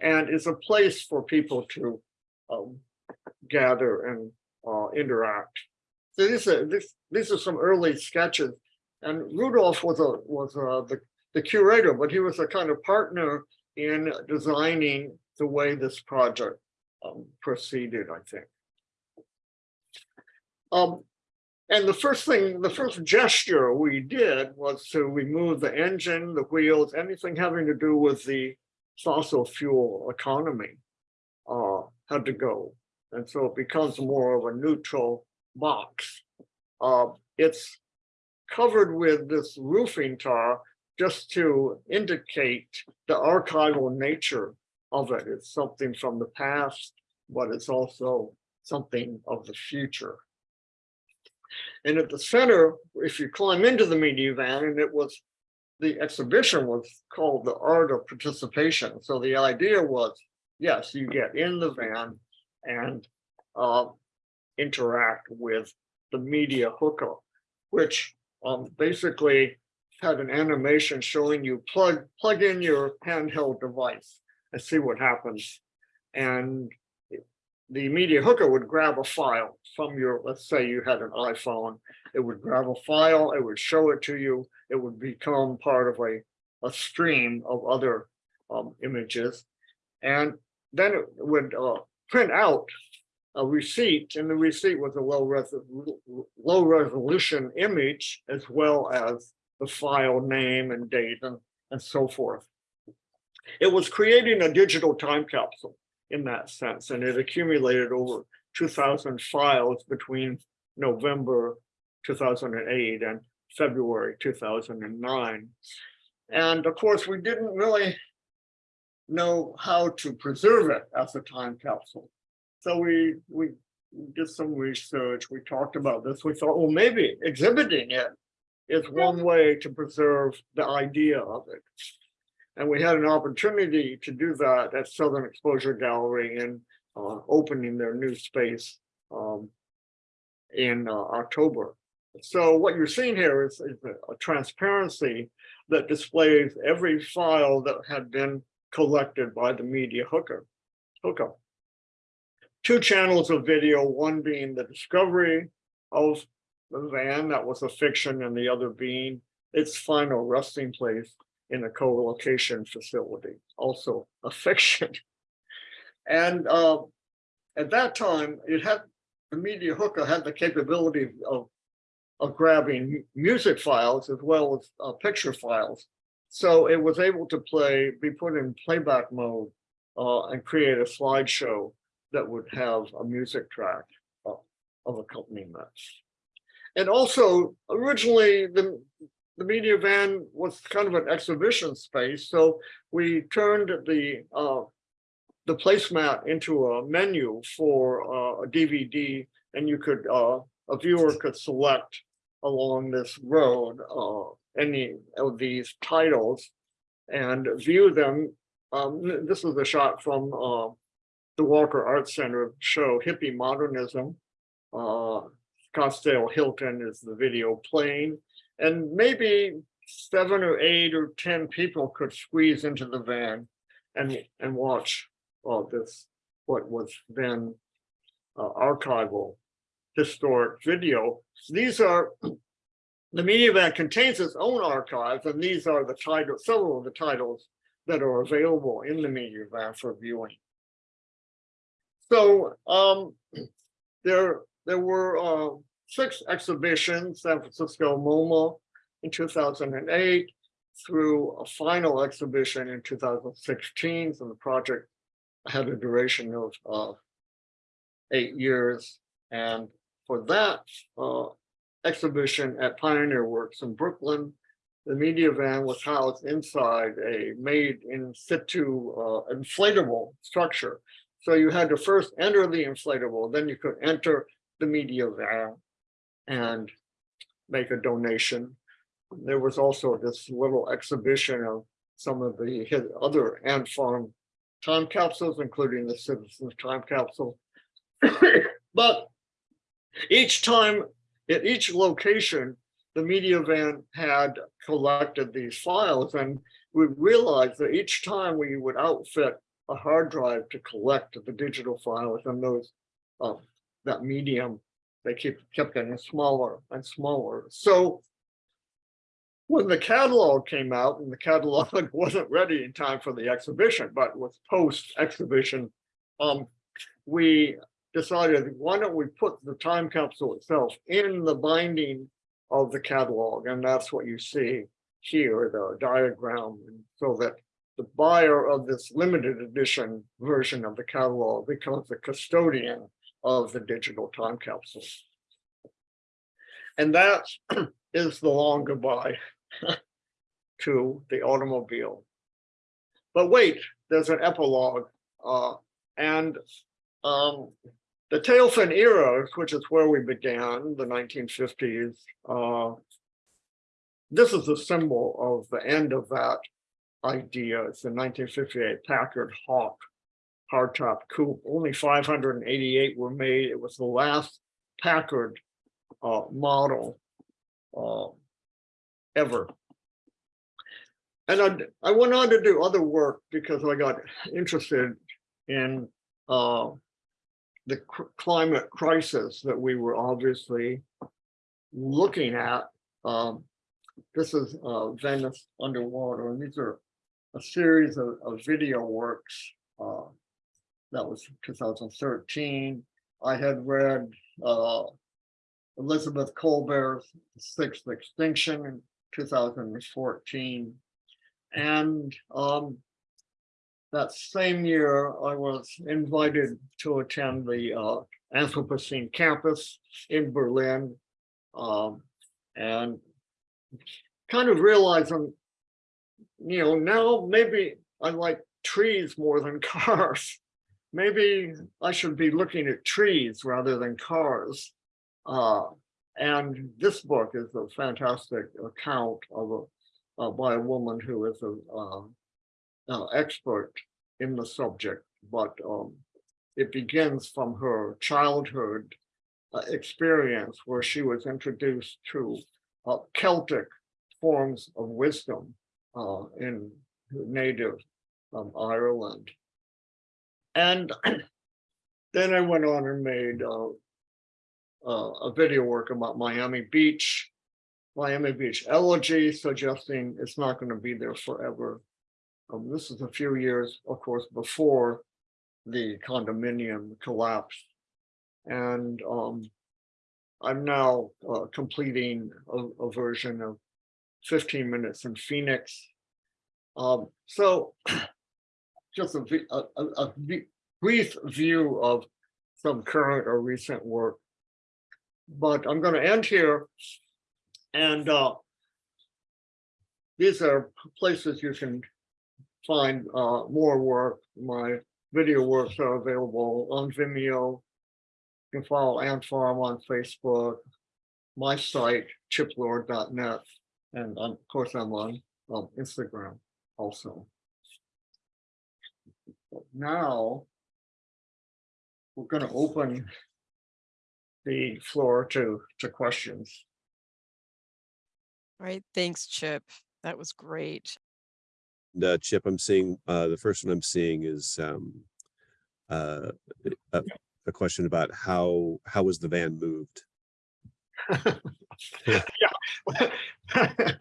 and is a place for people to um, gather and uh, interact. So these are, this, these are some early sketches. And Rudolf was a, was uh the, the curator, but he was a kind of partner in designing the way this project um, proceeded, I think. Um, and the first thing, the first gesture we did was to remove the engine, the wheels, anything having to do with the fossil fuel economy uh, had to go. And so it becomes more of a neutral box. Uh, it's covered with this roofing tar just to indicate the archival nature of it. It's something from the past, but it's also something of the future. And at the center, if you climb into the media van, and it was, the exhibition was called the art of participation. So the idea was, yes, you get in the van and uh, interact with the media hookup, which um basically had an animation showing you plug plug in your handheld device and see what happens. And the media hooker would grab a file from your, let's say you had an iPhone, it would grab a file, it would show it to you, it would become part of a, a stream of other um, images. And then it would uh, print out a receipt, and the receipt was a low res low resolution image as well as the file name and date and, and so forth. It was creating a digital time capsule in that sense, and it accumulated over 2,000 files between November 2008 and February 2009. And of course, we didn't really know how to preserve it as a time capsule. So we, we did some research, we talked about this, we thought, well, maybe exhibiting it is one way to preserve the idea of it. And we had an opportunity to do that at Southern Exposure Gallery in uh, opening their new space um, in uh, October. So what you're seeing here is, is a, transparency that displays every file that had been collected by the media hooker hookup. Two channels of video, one being the discovery of the van that was a fiction and the other being its final resting place in a co-location facility, also a fiction. And uh, at that time, it had the media hooker had the capability of of grabbing music files as well as uh, picture files. So it was able to play, be put in playback mode uh, and create a slideshow that would have a music track uh, of accompaniment. And also originally the, the media van was kind of an exhibition space. So we turned the uh, the placemat into a menu for uh, a DVD and you could, uh, a viewer could select along this road uh, any of these titles and view them. Um, this is a shot from uh, the Walker Art Center show Hippie Modernism. Uh, Scottsdale Hilton is the video playing and maybe seven or eight or 10 people could squeeze into the van and, and watch all this, what was then uh, archival historic video. These are, the media van contains its own archives, and these are the titles, several of the titles that are available in the media van for viewing. So um, there, there were uh, six exhibitions, San Francisco MoMA in 2008, through a final exhibition in 2016. So the project had a duration of uh, eight years. And for that uh, exhibition at Pioneer Works in Brooklyn, the media van was housed inside a made in situ uh, inflatable structure. So you had to first enter the inflatable, then you could enter the media van and make a donation. There was also this little exhibition of some of the other ant farm time capsules, including the citizens time capsule. but each time at each location, the media van had collected these files and we realized that each time we would outfit a hard drive to collect the digital files and those uh, that medium, they keep kept getting smaller and smaller. So when the catalog came out and the catalog wasn't ready in time for the exhibition, but was post exhibition, um, we decided, why don't we put the time capsule itself in the binding of the catalog? And that's what you see here, the diagram, so that the buyer of this limited edition version of the catalog becomes the custodian of the digital time capsule. And that is the long goodbye to the automobile. But wait, there's an epilogue. Uh, and um, the tail fin era, which is where we began, the 1950s, uh, this is a symbol of the end of that idea. It's the 1958 Packard Hawk hardtop coupe. Only 588 were made. It was the last Packard uh, model uh, ever. And I, I went on to do other work because I got interested in uh, the cr- climate crisis that we were obviously looking at. Um, this is uh, Venice underwater, and these are a series of, of video works. Uh, that was 2013. I had read uh, Elizabeth Kolbert's Sixth Extinction in 2014. And um, that same year, I was invited to attend the uh, Anthropocene campus in Berlin. Um, and kind of realizing, you know, now maybe I like trees more than cars. Maybe I should be looking at trees rather than cars. Uh, and this book is a fantastic account of a uh, by a woman who is an um, uh, expert in the subject, but um, it begins from her childhood uh, experience where she was introduced to uh, Celtic forms of wisdom uh, in native um, Ireland. And then I went on and made uh, uh, a video work about Miami Beach, Miami Beach elegy, suggesting it's not going to be there forever. Um, this is a few years, of course, before the condominium collapsed. And um, I'm now uh, completing a, a version of 15 minutes in Phoenix. Um, so just a, a, a, brief view of some current or recent work. But I'm going to end here. And uh, these are places you can find uh, more work. My video works are available on Vimeo. You can follow Ant Farm on Facebook, my site, chiplord.net, and um, of course I'm on um, Instagram also. But now we're going to open the floor to to questions. All right, thanks, Chip. That was great. The chip I'm seeing, uh, the first one I'm seeing is, um, uh, a, a question about how, how was the van moved? yeah.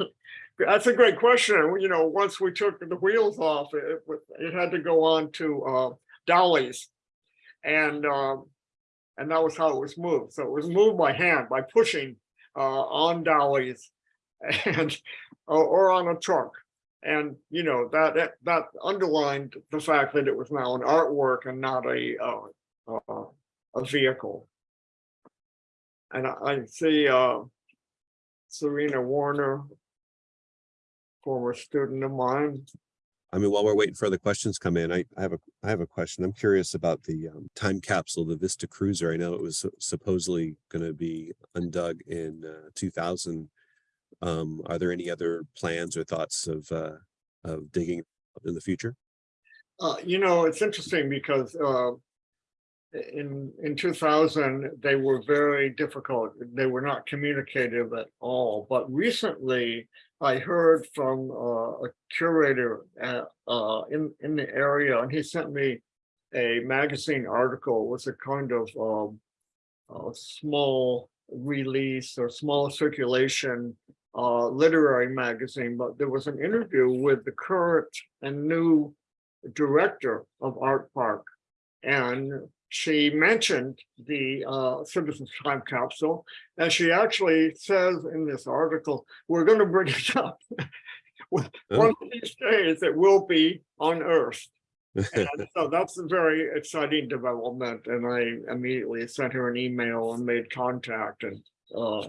That's a great question. You know, once we took the wheels off, it, it had to go on to uh, dollies. And um, and that was how it was moved. So it was moved by hand by pushing uh, on dollies and or, on a truck. And you know that, that that underlined the fact that it was now an artwork and not a uh, uh, a vehicle. And I, I see uh, Serena Warner, former student of mine. I mean, while we're waiting for the questions come in, I, I have a, I have a question. I'm curious about the um, time capsule, the Vista Cruiser. I know it was supposedly going to be undug in uh, 2000. Um, are there any other plans or thoughts of, uh, of digging in the future? Uh, you know, it's interesting because uh, in in 2000 they were very difficult. They were not communicative at all. But recently, I heard from uh, a curator at, uh, in in the area, and he sent me a magazine article. It was a kind of um, small release or small circulation uh, literary magazine, but there was an interview with the current and new director of Art Park. And she mentioned the uh, Citizens Time Capsule, and she actually says in this article, we're going to bring it up. One of these days, it will be unearthed. and so that's a very exciting development. And I immediately sent her an email and made contact. And uh,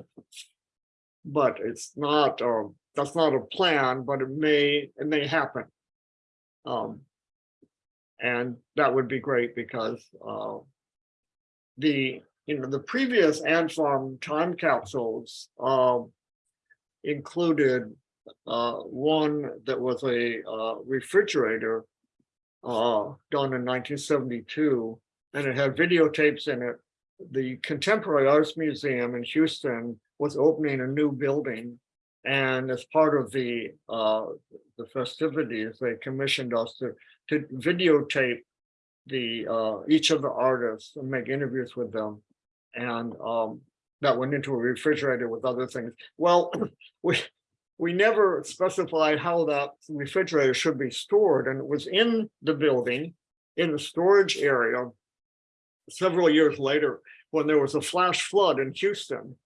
but it's not um, that's not a plan, but it may it may happen. Um, and that would be great because uh, the you know the previous Ant Farm time capsules uh, included uh, one that was a uh, refrigerator uh, done in 1972, and it had videotapes in it the Contemporary Arts Museum in Houston was opening a new building. And as part of the, uh, the festivities, they commissioned us to, to videotape the, uh, each of the artists and make interviews with them. And, um, that went into a refrigerator with other things. Well, we, we never specified how that refrigerator should be stored, and it was in the building, in the storage area. Several years later, when there was a flash flood in Houston.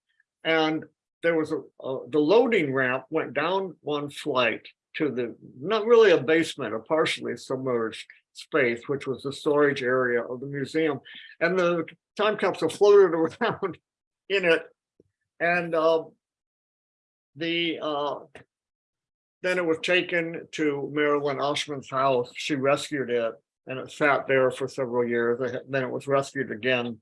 And there was a, a- the loading ramp went down one flight to the, not really a basement, a partially submerged space, which was the storage area of the museum. And the time capsule floated around in it. And um, the uh, then it was taken to Marilyn Oshman's house. She rescued it and it sat there for several years. Then it was rescued again.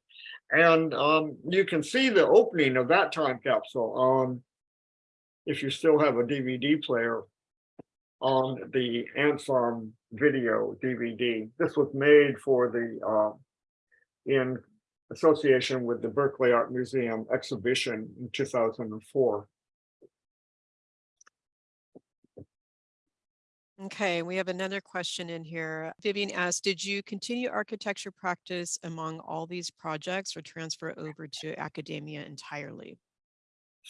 And um, you can see the opening of that time capsule on, if you still have a DVD player, on the Ant video DVD. This was made for the, uh, in association with the Berkeley Art Museum exhibition in 2004. Okay, we have another question in here. Vivian asked, did you continue architecture practice among all these projects or transfer over to academia entirely?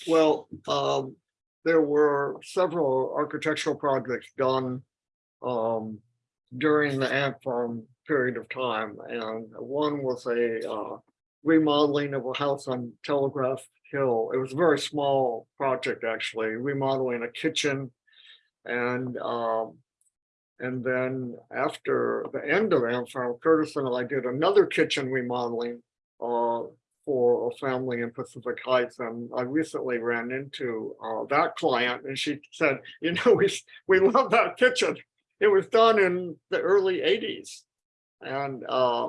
Well, um, there were several architectural projects done um, during the Ant Farm period of time, and one was a uh, remodeling of a house on Telegraph Hill. It was a very small project, actually, remodeling a kitchen. And um, and then after the end of Ant Farm, Curtis and I did another kitchen remodeling uh, for a family in Pacific Heights. And I recently ran into uh, that client and she said, you know, we, we love that kitchen. It was done in the early 80s and uh,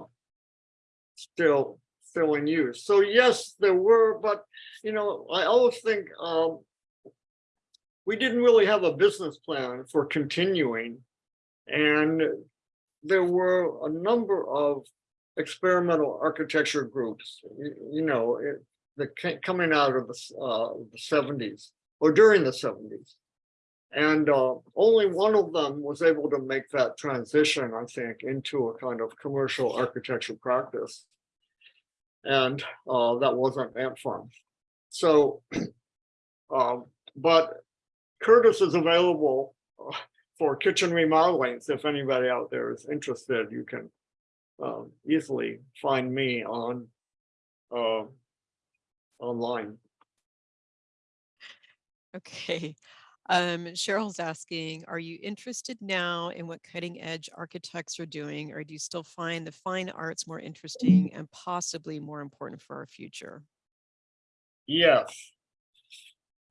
still still in use. So yes, there were, but you know, I always think um, we didn't really have a business plan for continuing. And there were a number of experimental architecture groups, you, you know, it, that came coming out of the, uh, the 70s or during the 70s. And uh, only one of them was able to make that transition, I think, into a kind of commercial architecture practice. And uh, that wasn't Ant Farm. So, um, but Curtis is available uh, for kitchen remodelings. If anybody out there is interested, you can um, easily find me on uh, online. Okay. Um, Cheryl's asking, are you interested now in what cutting edge architects are doing, or do you still find the fine arts more interesting and possibly more important for our future? Yes.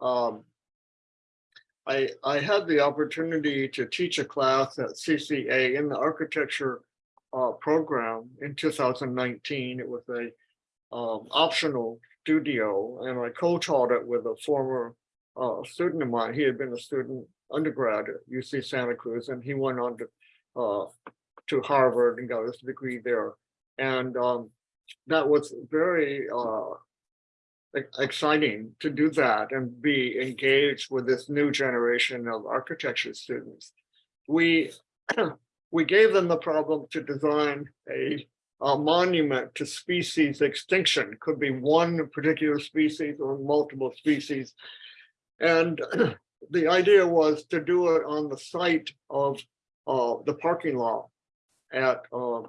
Um, I, I had the opportunity to teach a class at CCA in the architecture uh, program in 2019. It was a um, optional studio and I co-taught it with a former uh, student of mine. He had been a student undergrad at UC Santa Cruz and he went on to uh, to Harvard and got his degree there. And um, that was very uh, exciting to do that and be engaged with this new generation of architecture students. We we gave them the problem to design a, a monument to species extinction. Could be one particular species or multiple species. And the idea was to do it on the site of uh, the parking lot at uh,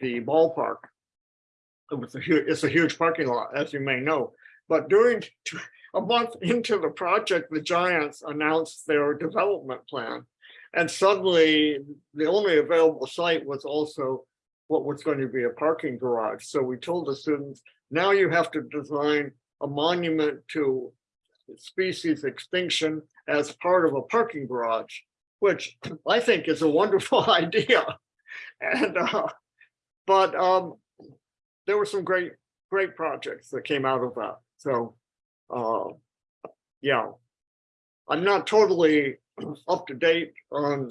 the ballpark it was a huge, it's a huge parking lot, as you may know. But during a month into the project, the Giants announced their development plan. And suddenly, the only available site was also what was going to be a parking garage. So we told the students, now you have to design a monument to species extinction as part of a parking garage, which I think is a wonderful idea. And, uh, but, um, there were some great, great projects that came out of that. So, uh, yeah. I'm not totally up to date on,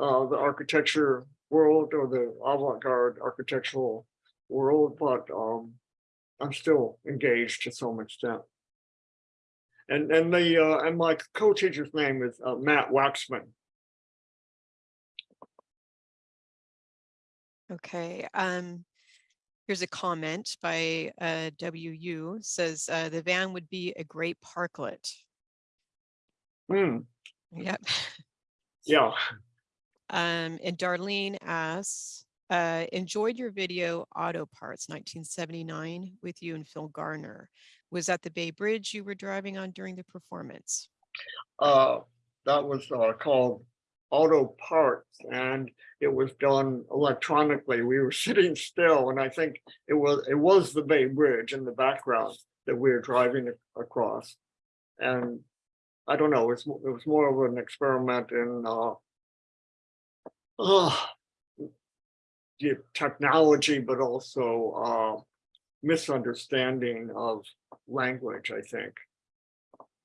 uh, the architecture world or the avant-garde architectural world, but, um, I'm still engaged to some extent. And, and the, uh, and my co-teacher's name is uh, Matt Waxman. Okay, um, here's a comment by uh, WU says uh, the van would be a great parklet. Hmm, Yep. yeah, Um, and Darlene asks, uh, enjoyed your video Auto Parts nineteen seventy-nine with you and Phil Garner. Was that the Bay Bridge you were driving on during the performance? uh, that was, uh, called Auto Parts and it was done electronically. We were sitting still and I think it was, it was the Bay Bridge in the background that we were driving across. And I don't know, it's, mo- it was more of an experiment in, uh, technology, but also, uh, misunderstanding of language, I think.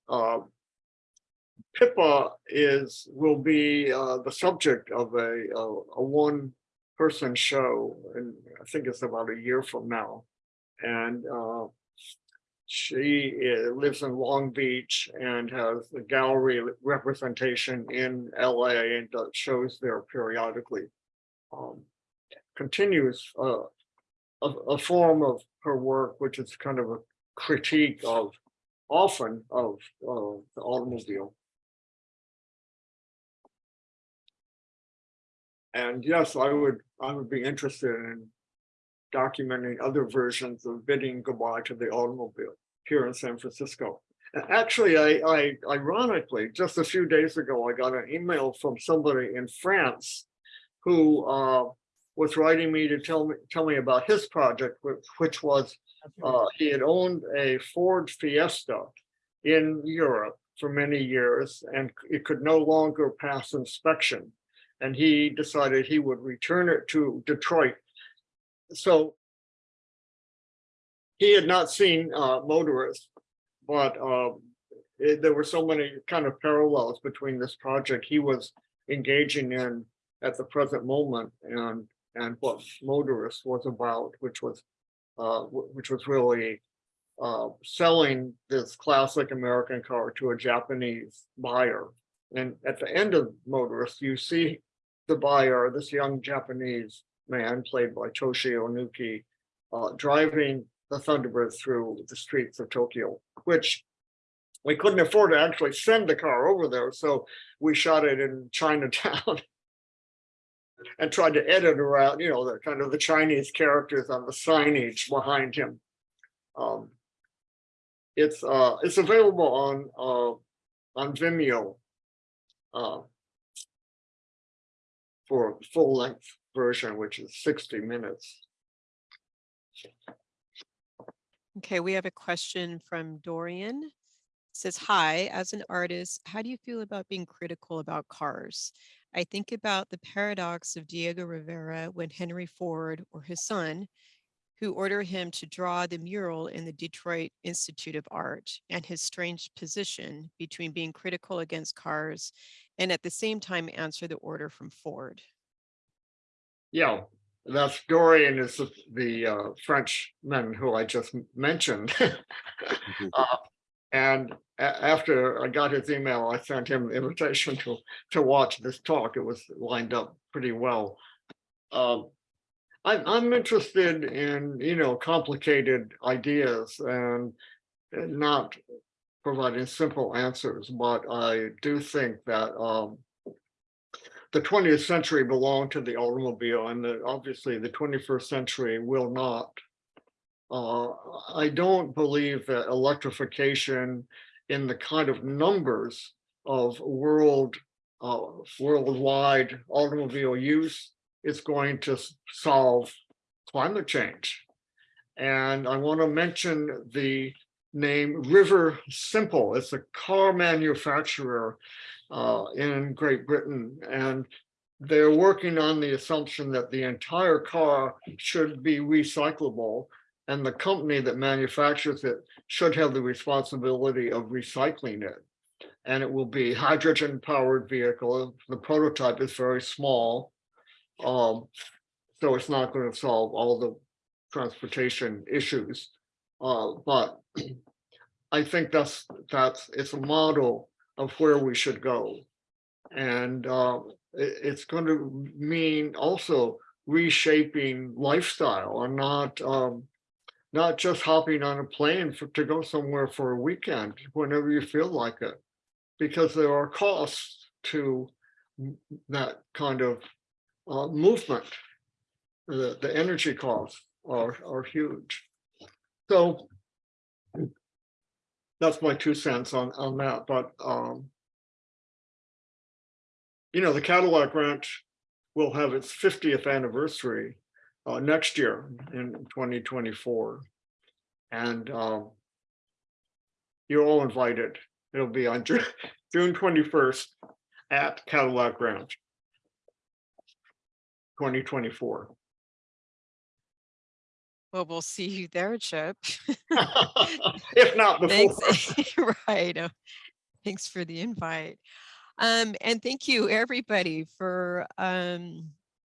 Uh, Pippa is, will be uh, the subject of a, a, a one-person show, and I think it's about a year from now. And uh, she uh, lives in Long Beach and has a gallery representation in LA and does shows there periodically. Um, Continues uh, a, a form of her work, which is kind of a critique of often of uh, the automobile. And yes, I would, I would be interested in documenting other versions of bidding goodbye to the automobile here in San Francisco. And Actually, I, I ironically, just a few days ago, I got an email from somebody in France who uh, was writing me to tell me, tell me about his project, which, which was uh, he had owned a Ford Fiesta in Europe for many years and it could no longer pass inspection. And he decided he would return it to Detroit. So he had not seen uh, motorists, but um, it- there were so many kind of parallels between this project he was engaging in at the present moment and and what motorists was about, which was uh, which was really uh, selling this classic American car to a Japanese buyer. And at the end of Motorist, you see the buyer, this young Japanese man played by Toshi Onuki, uh, driving the Thunderbird through the streets of Tokyo, which we couldn't afford to actually send the car over there, so we shot it in Chinatown. And tried to edit around, you know, the kind of the Chinese characters on the signage behind him. Um, it's uh, it's available on uh, on Vimeo. Uh, for full length version, which is sixty minutes. Okay, we have a question from Dorian. Says, hi, as an artist, how do you feel about being critical about cars? I think about the paradox of Diego Rivera when Henry Ford or his son, who ordered him to draw the mural in the Detroit Institute of Art and his strange position between being critical against cars and at the same time answer the order from Ford. Yeah, that's Dorian is the- the uh, Frenchman who I just mentioned. Uh, And after I got his email, I sent him an invitation to, to watch this talk. It was lined up pretty well. Um, I'm, I'm interested in, you know, complicated ideas and and not providing simple answers, but I do think that um, the twentieth century belonged to the automobile and that obviously the twenty-first century will not. Uh, I don't believe that electrification in the kind of numbers of world, uh, worldwide automobile use is going to solve climate change. And I want to mention the name River Simple. It's a car manufacturer uh, in Great Britain. And they're working on the assumption that the entire car should be recyclable. And the company that manufactures it should have the responsibility of recycling it. And it will be hydrogen powered vehicle. The prototype is very small. Um, so it's not going to solve all the transportation issues. Uh, but I think that's, that's, it's a model of where we should go. And uh, it- it's going to mean also reshaping lifestyle and not um, not just hopping on a plane for, to go somewhere for a weekend whenever you feel like it, because there are costs to that kind of uh, movement. The, the energy costs are, are huge. So that's my two cents on, on that, but um, you know, the Cadillac Ranch will have its fiftieth anniversary uh, next year in twenty twenty-four. And um, you're all invited. It'll be on June twenty-first at Cadillac Ranch. Twenty twenty-four. Well, we'll see you there, Chip. If not before. Thanks. Right. uh, Thanks for the invite. Um, and thank you, everybody, for um,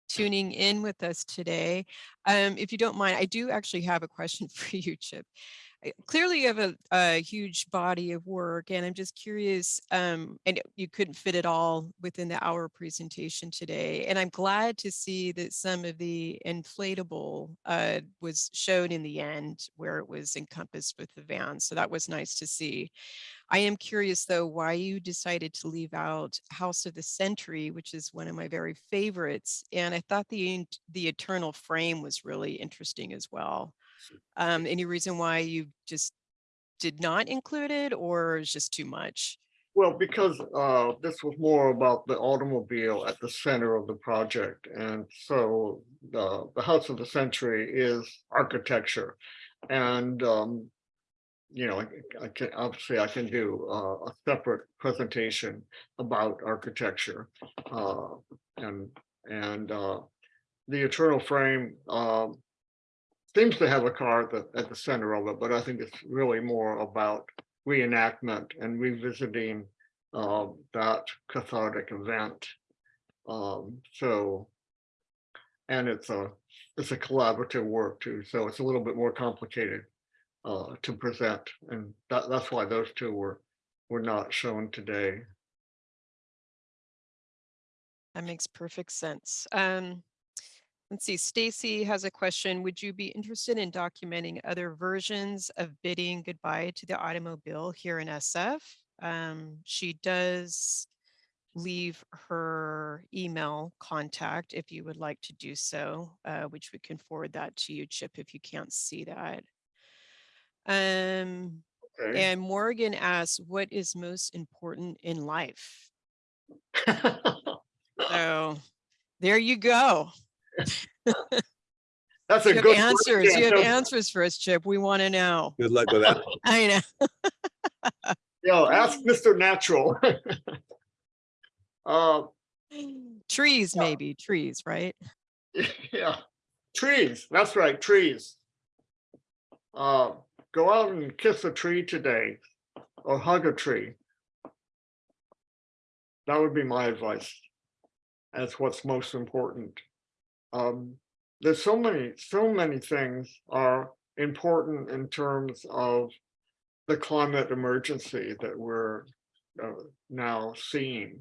tuning in with us today. Um, if you don't mind, I do actually have a question for you, Chip. Clearly, you have a, a huge body of work, and I'm just curious, um, and you couldn't fit it all within the hour presentation today. And I'm glad to see that some of the inflatable uh, was shown in the end where it was encompassed with the van. So that was nice to see. I am curious though, why you decided to leave out House of the Century, which is one of my very favorites. And I thought the, the Eternal Frame was really interesting as well. Um, any reason why you just did not include it or is just too much? Well, because uh, this was more about the automobile at the center of the project. And so the, the House of the Century is architecture. And, um, you know, I- I can, obviously I can do uh, a separate presentation about architecture. uh, And, and uh, the Eternal Frame um, seems to have a car at the, at the center of it, but I think it's really more about reenactment and revisiting uh, that cathartic event. Um, so, and it's a, it's a collaborative work too, so it's a little bit more complicated uh, to present, and that, that's why those two were, were not shown today. That makes perfect sense. Um, let's see, Stacy has a question. Would you be interested in documenting other versions of bidding goodbye to the automobile here in SF? Um, she does leave her email contact if you would like to do so, uh, which we can forward that to you, Chip, if you can't see that. Um, Okay. and Morgan asks, what is most important in life? So there you go. That's a You have good. answers. You have answers for us, Chip. We want to know. Good luck with that. I You know, ask Mr. Natural. Uh, know. Trees, maybe, trees, right? Yeah, trees, that's right, trees. Uh, go out and kiss a tree today or hug a tree. That would be my advice. That's what's most important. Um, there's so many, so many things are important in terms of the climate emergency that we're uh, now seeing.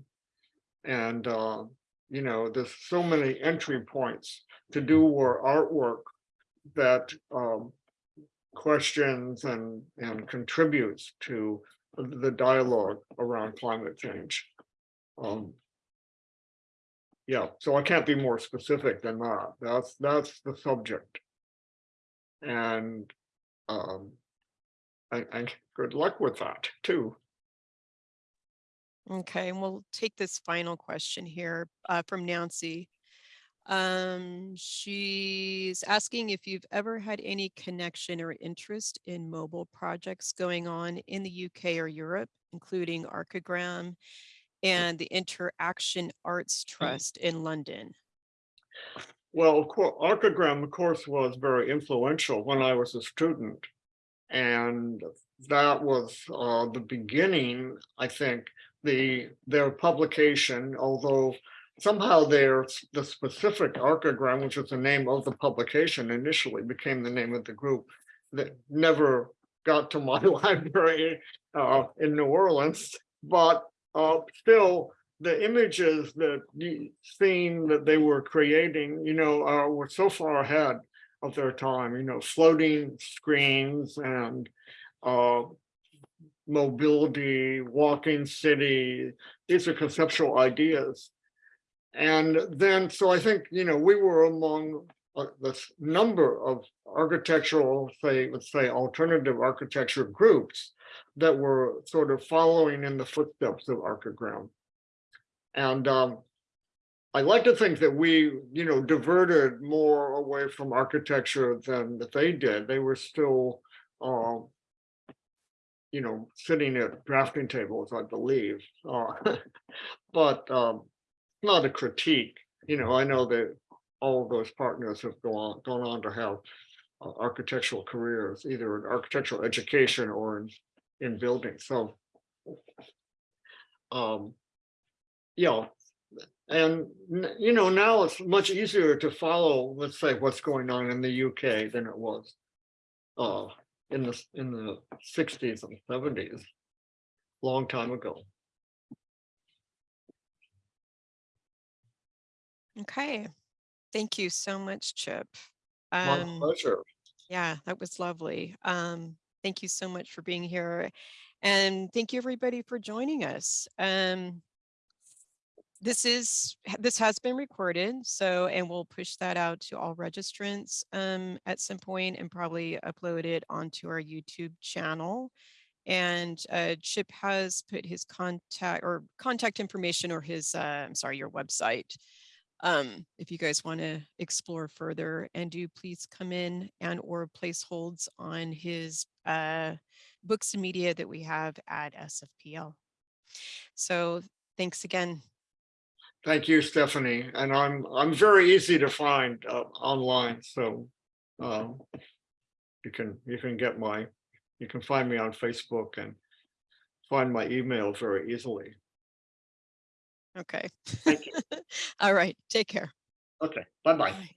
And, uh, you know, there's so many entry points to do our artwork that um, questions and, and contributes to the dialogue around climate change. Um, yeah, so I can't be more specific than that. That's, that's the subject. And um, and, and good luck with that too. Okay, and we'll take this final question here uh, from Nancy. Um, she's asking if you've ever had any connection or interest in mobile projects going on in the UK or Europe, including Archigram and the Interaction Arts Trust in London. Well, of course, Archigram, of course, was very influential when I was a student. And that was uh, the beginning, I think, the, their publication, although somehow their, the specific Archigram, which was the name of the publication initially, became the name of the group. that never got to my library uh, in New Orleans, but uh, still, the images that the seen that they were creating, you know, uh, were so far ahead of their time, you know, floating screens and uh, mobility, walking city, these are conceptual ideas. And then, so I think, you know, we were among uh, this number of architectural, say, let's say alternative architecture groups that were sort of following in the footsteps of Archigram. And um, I like to think that we, you know, diverted more away from architecture than that they did. They were still, um, you know, sitting at drafting tables, I believe. Uh, but um, not a critique. You know, I know that all of those partners have gone on, gone on to have uh, architectural careers, either in architectural education or in in building. So, um, yeah, and you know now it's much easier to follow, let's say, what's going on in the UK than it was uh, in the in the sixties and seventies, long time ago. Okay. Thank you so much, Chip. My Um, pleasure. yeah, that was lovely. Um, thank you so much for being here. And thank you everybody for joining us. Um, this is, this has been recorded, so, and we'll push that out to all registrants um, at some point and probably upload it onto our YouTube channel. And uh, Chip has put his contact or contact information or his, uh, I'm sorry, your website um, if you guys want to explore further and do please come in and or place holds on his uh, books and media that we have at SFPL. So thanks again. Thank you, Stephanie. And I'm, I'm very easy to find uh, online, so um, you can, you can get my, you can find me on Facebook and find my email very easily. Okay. Thank you. All right. Take care. Okay, bye-bye. Bye.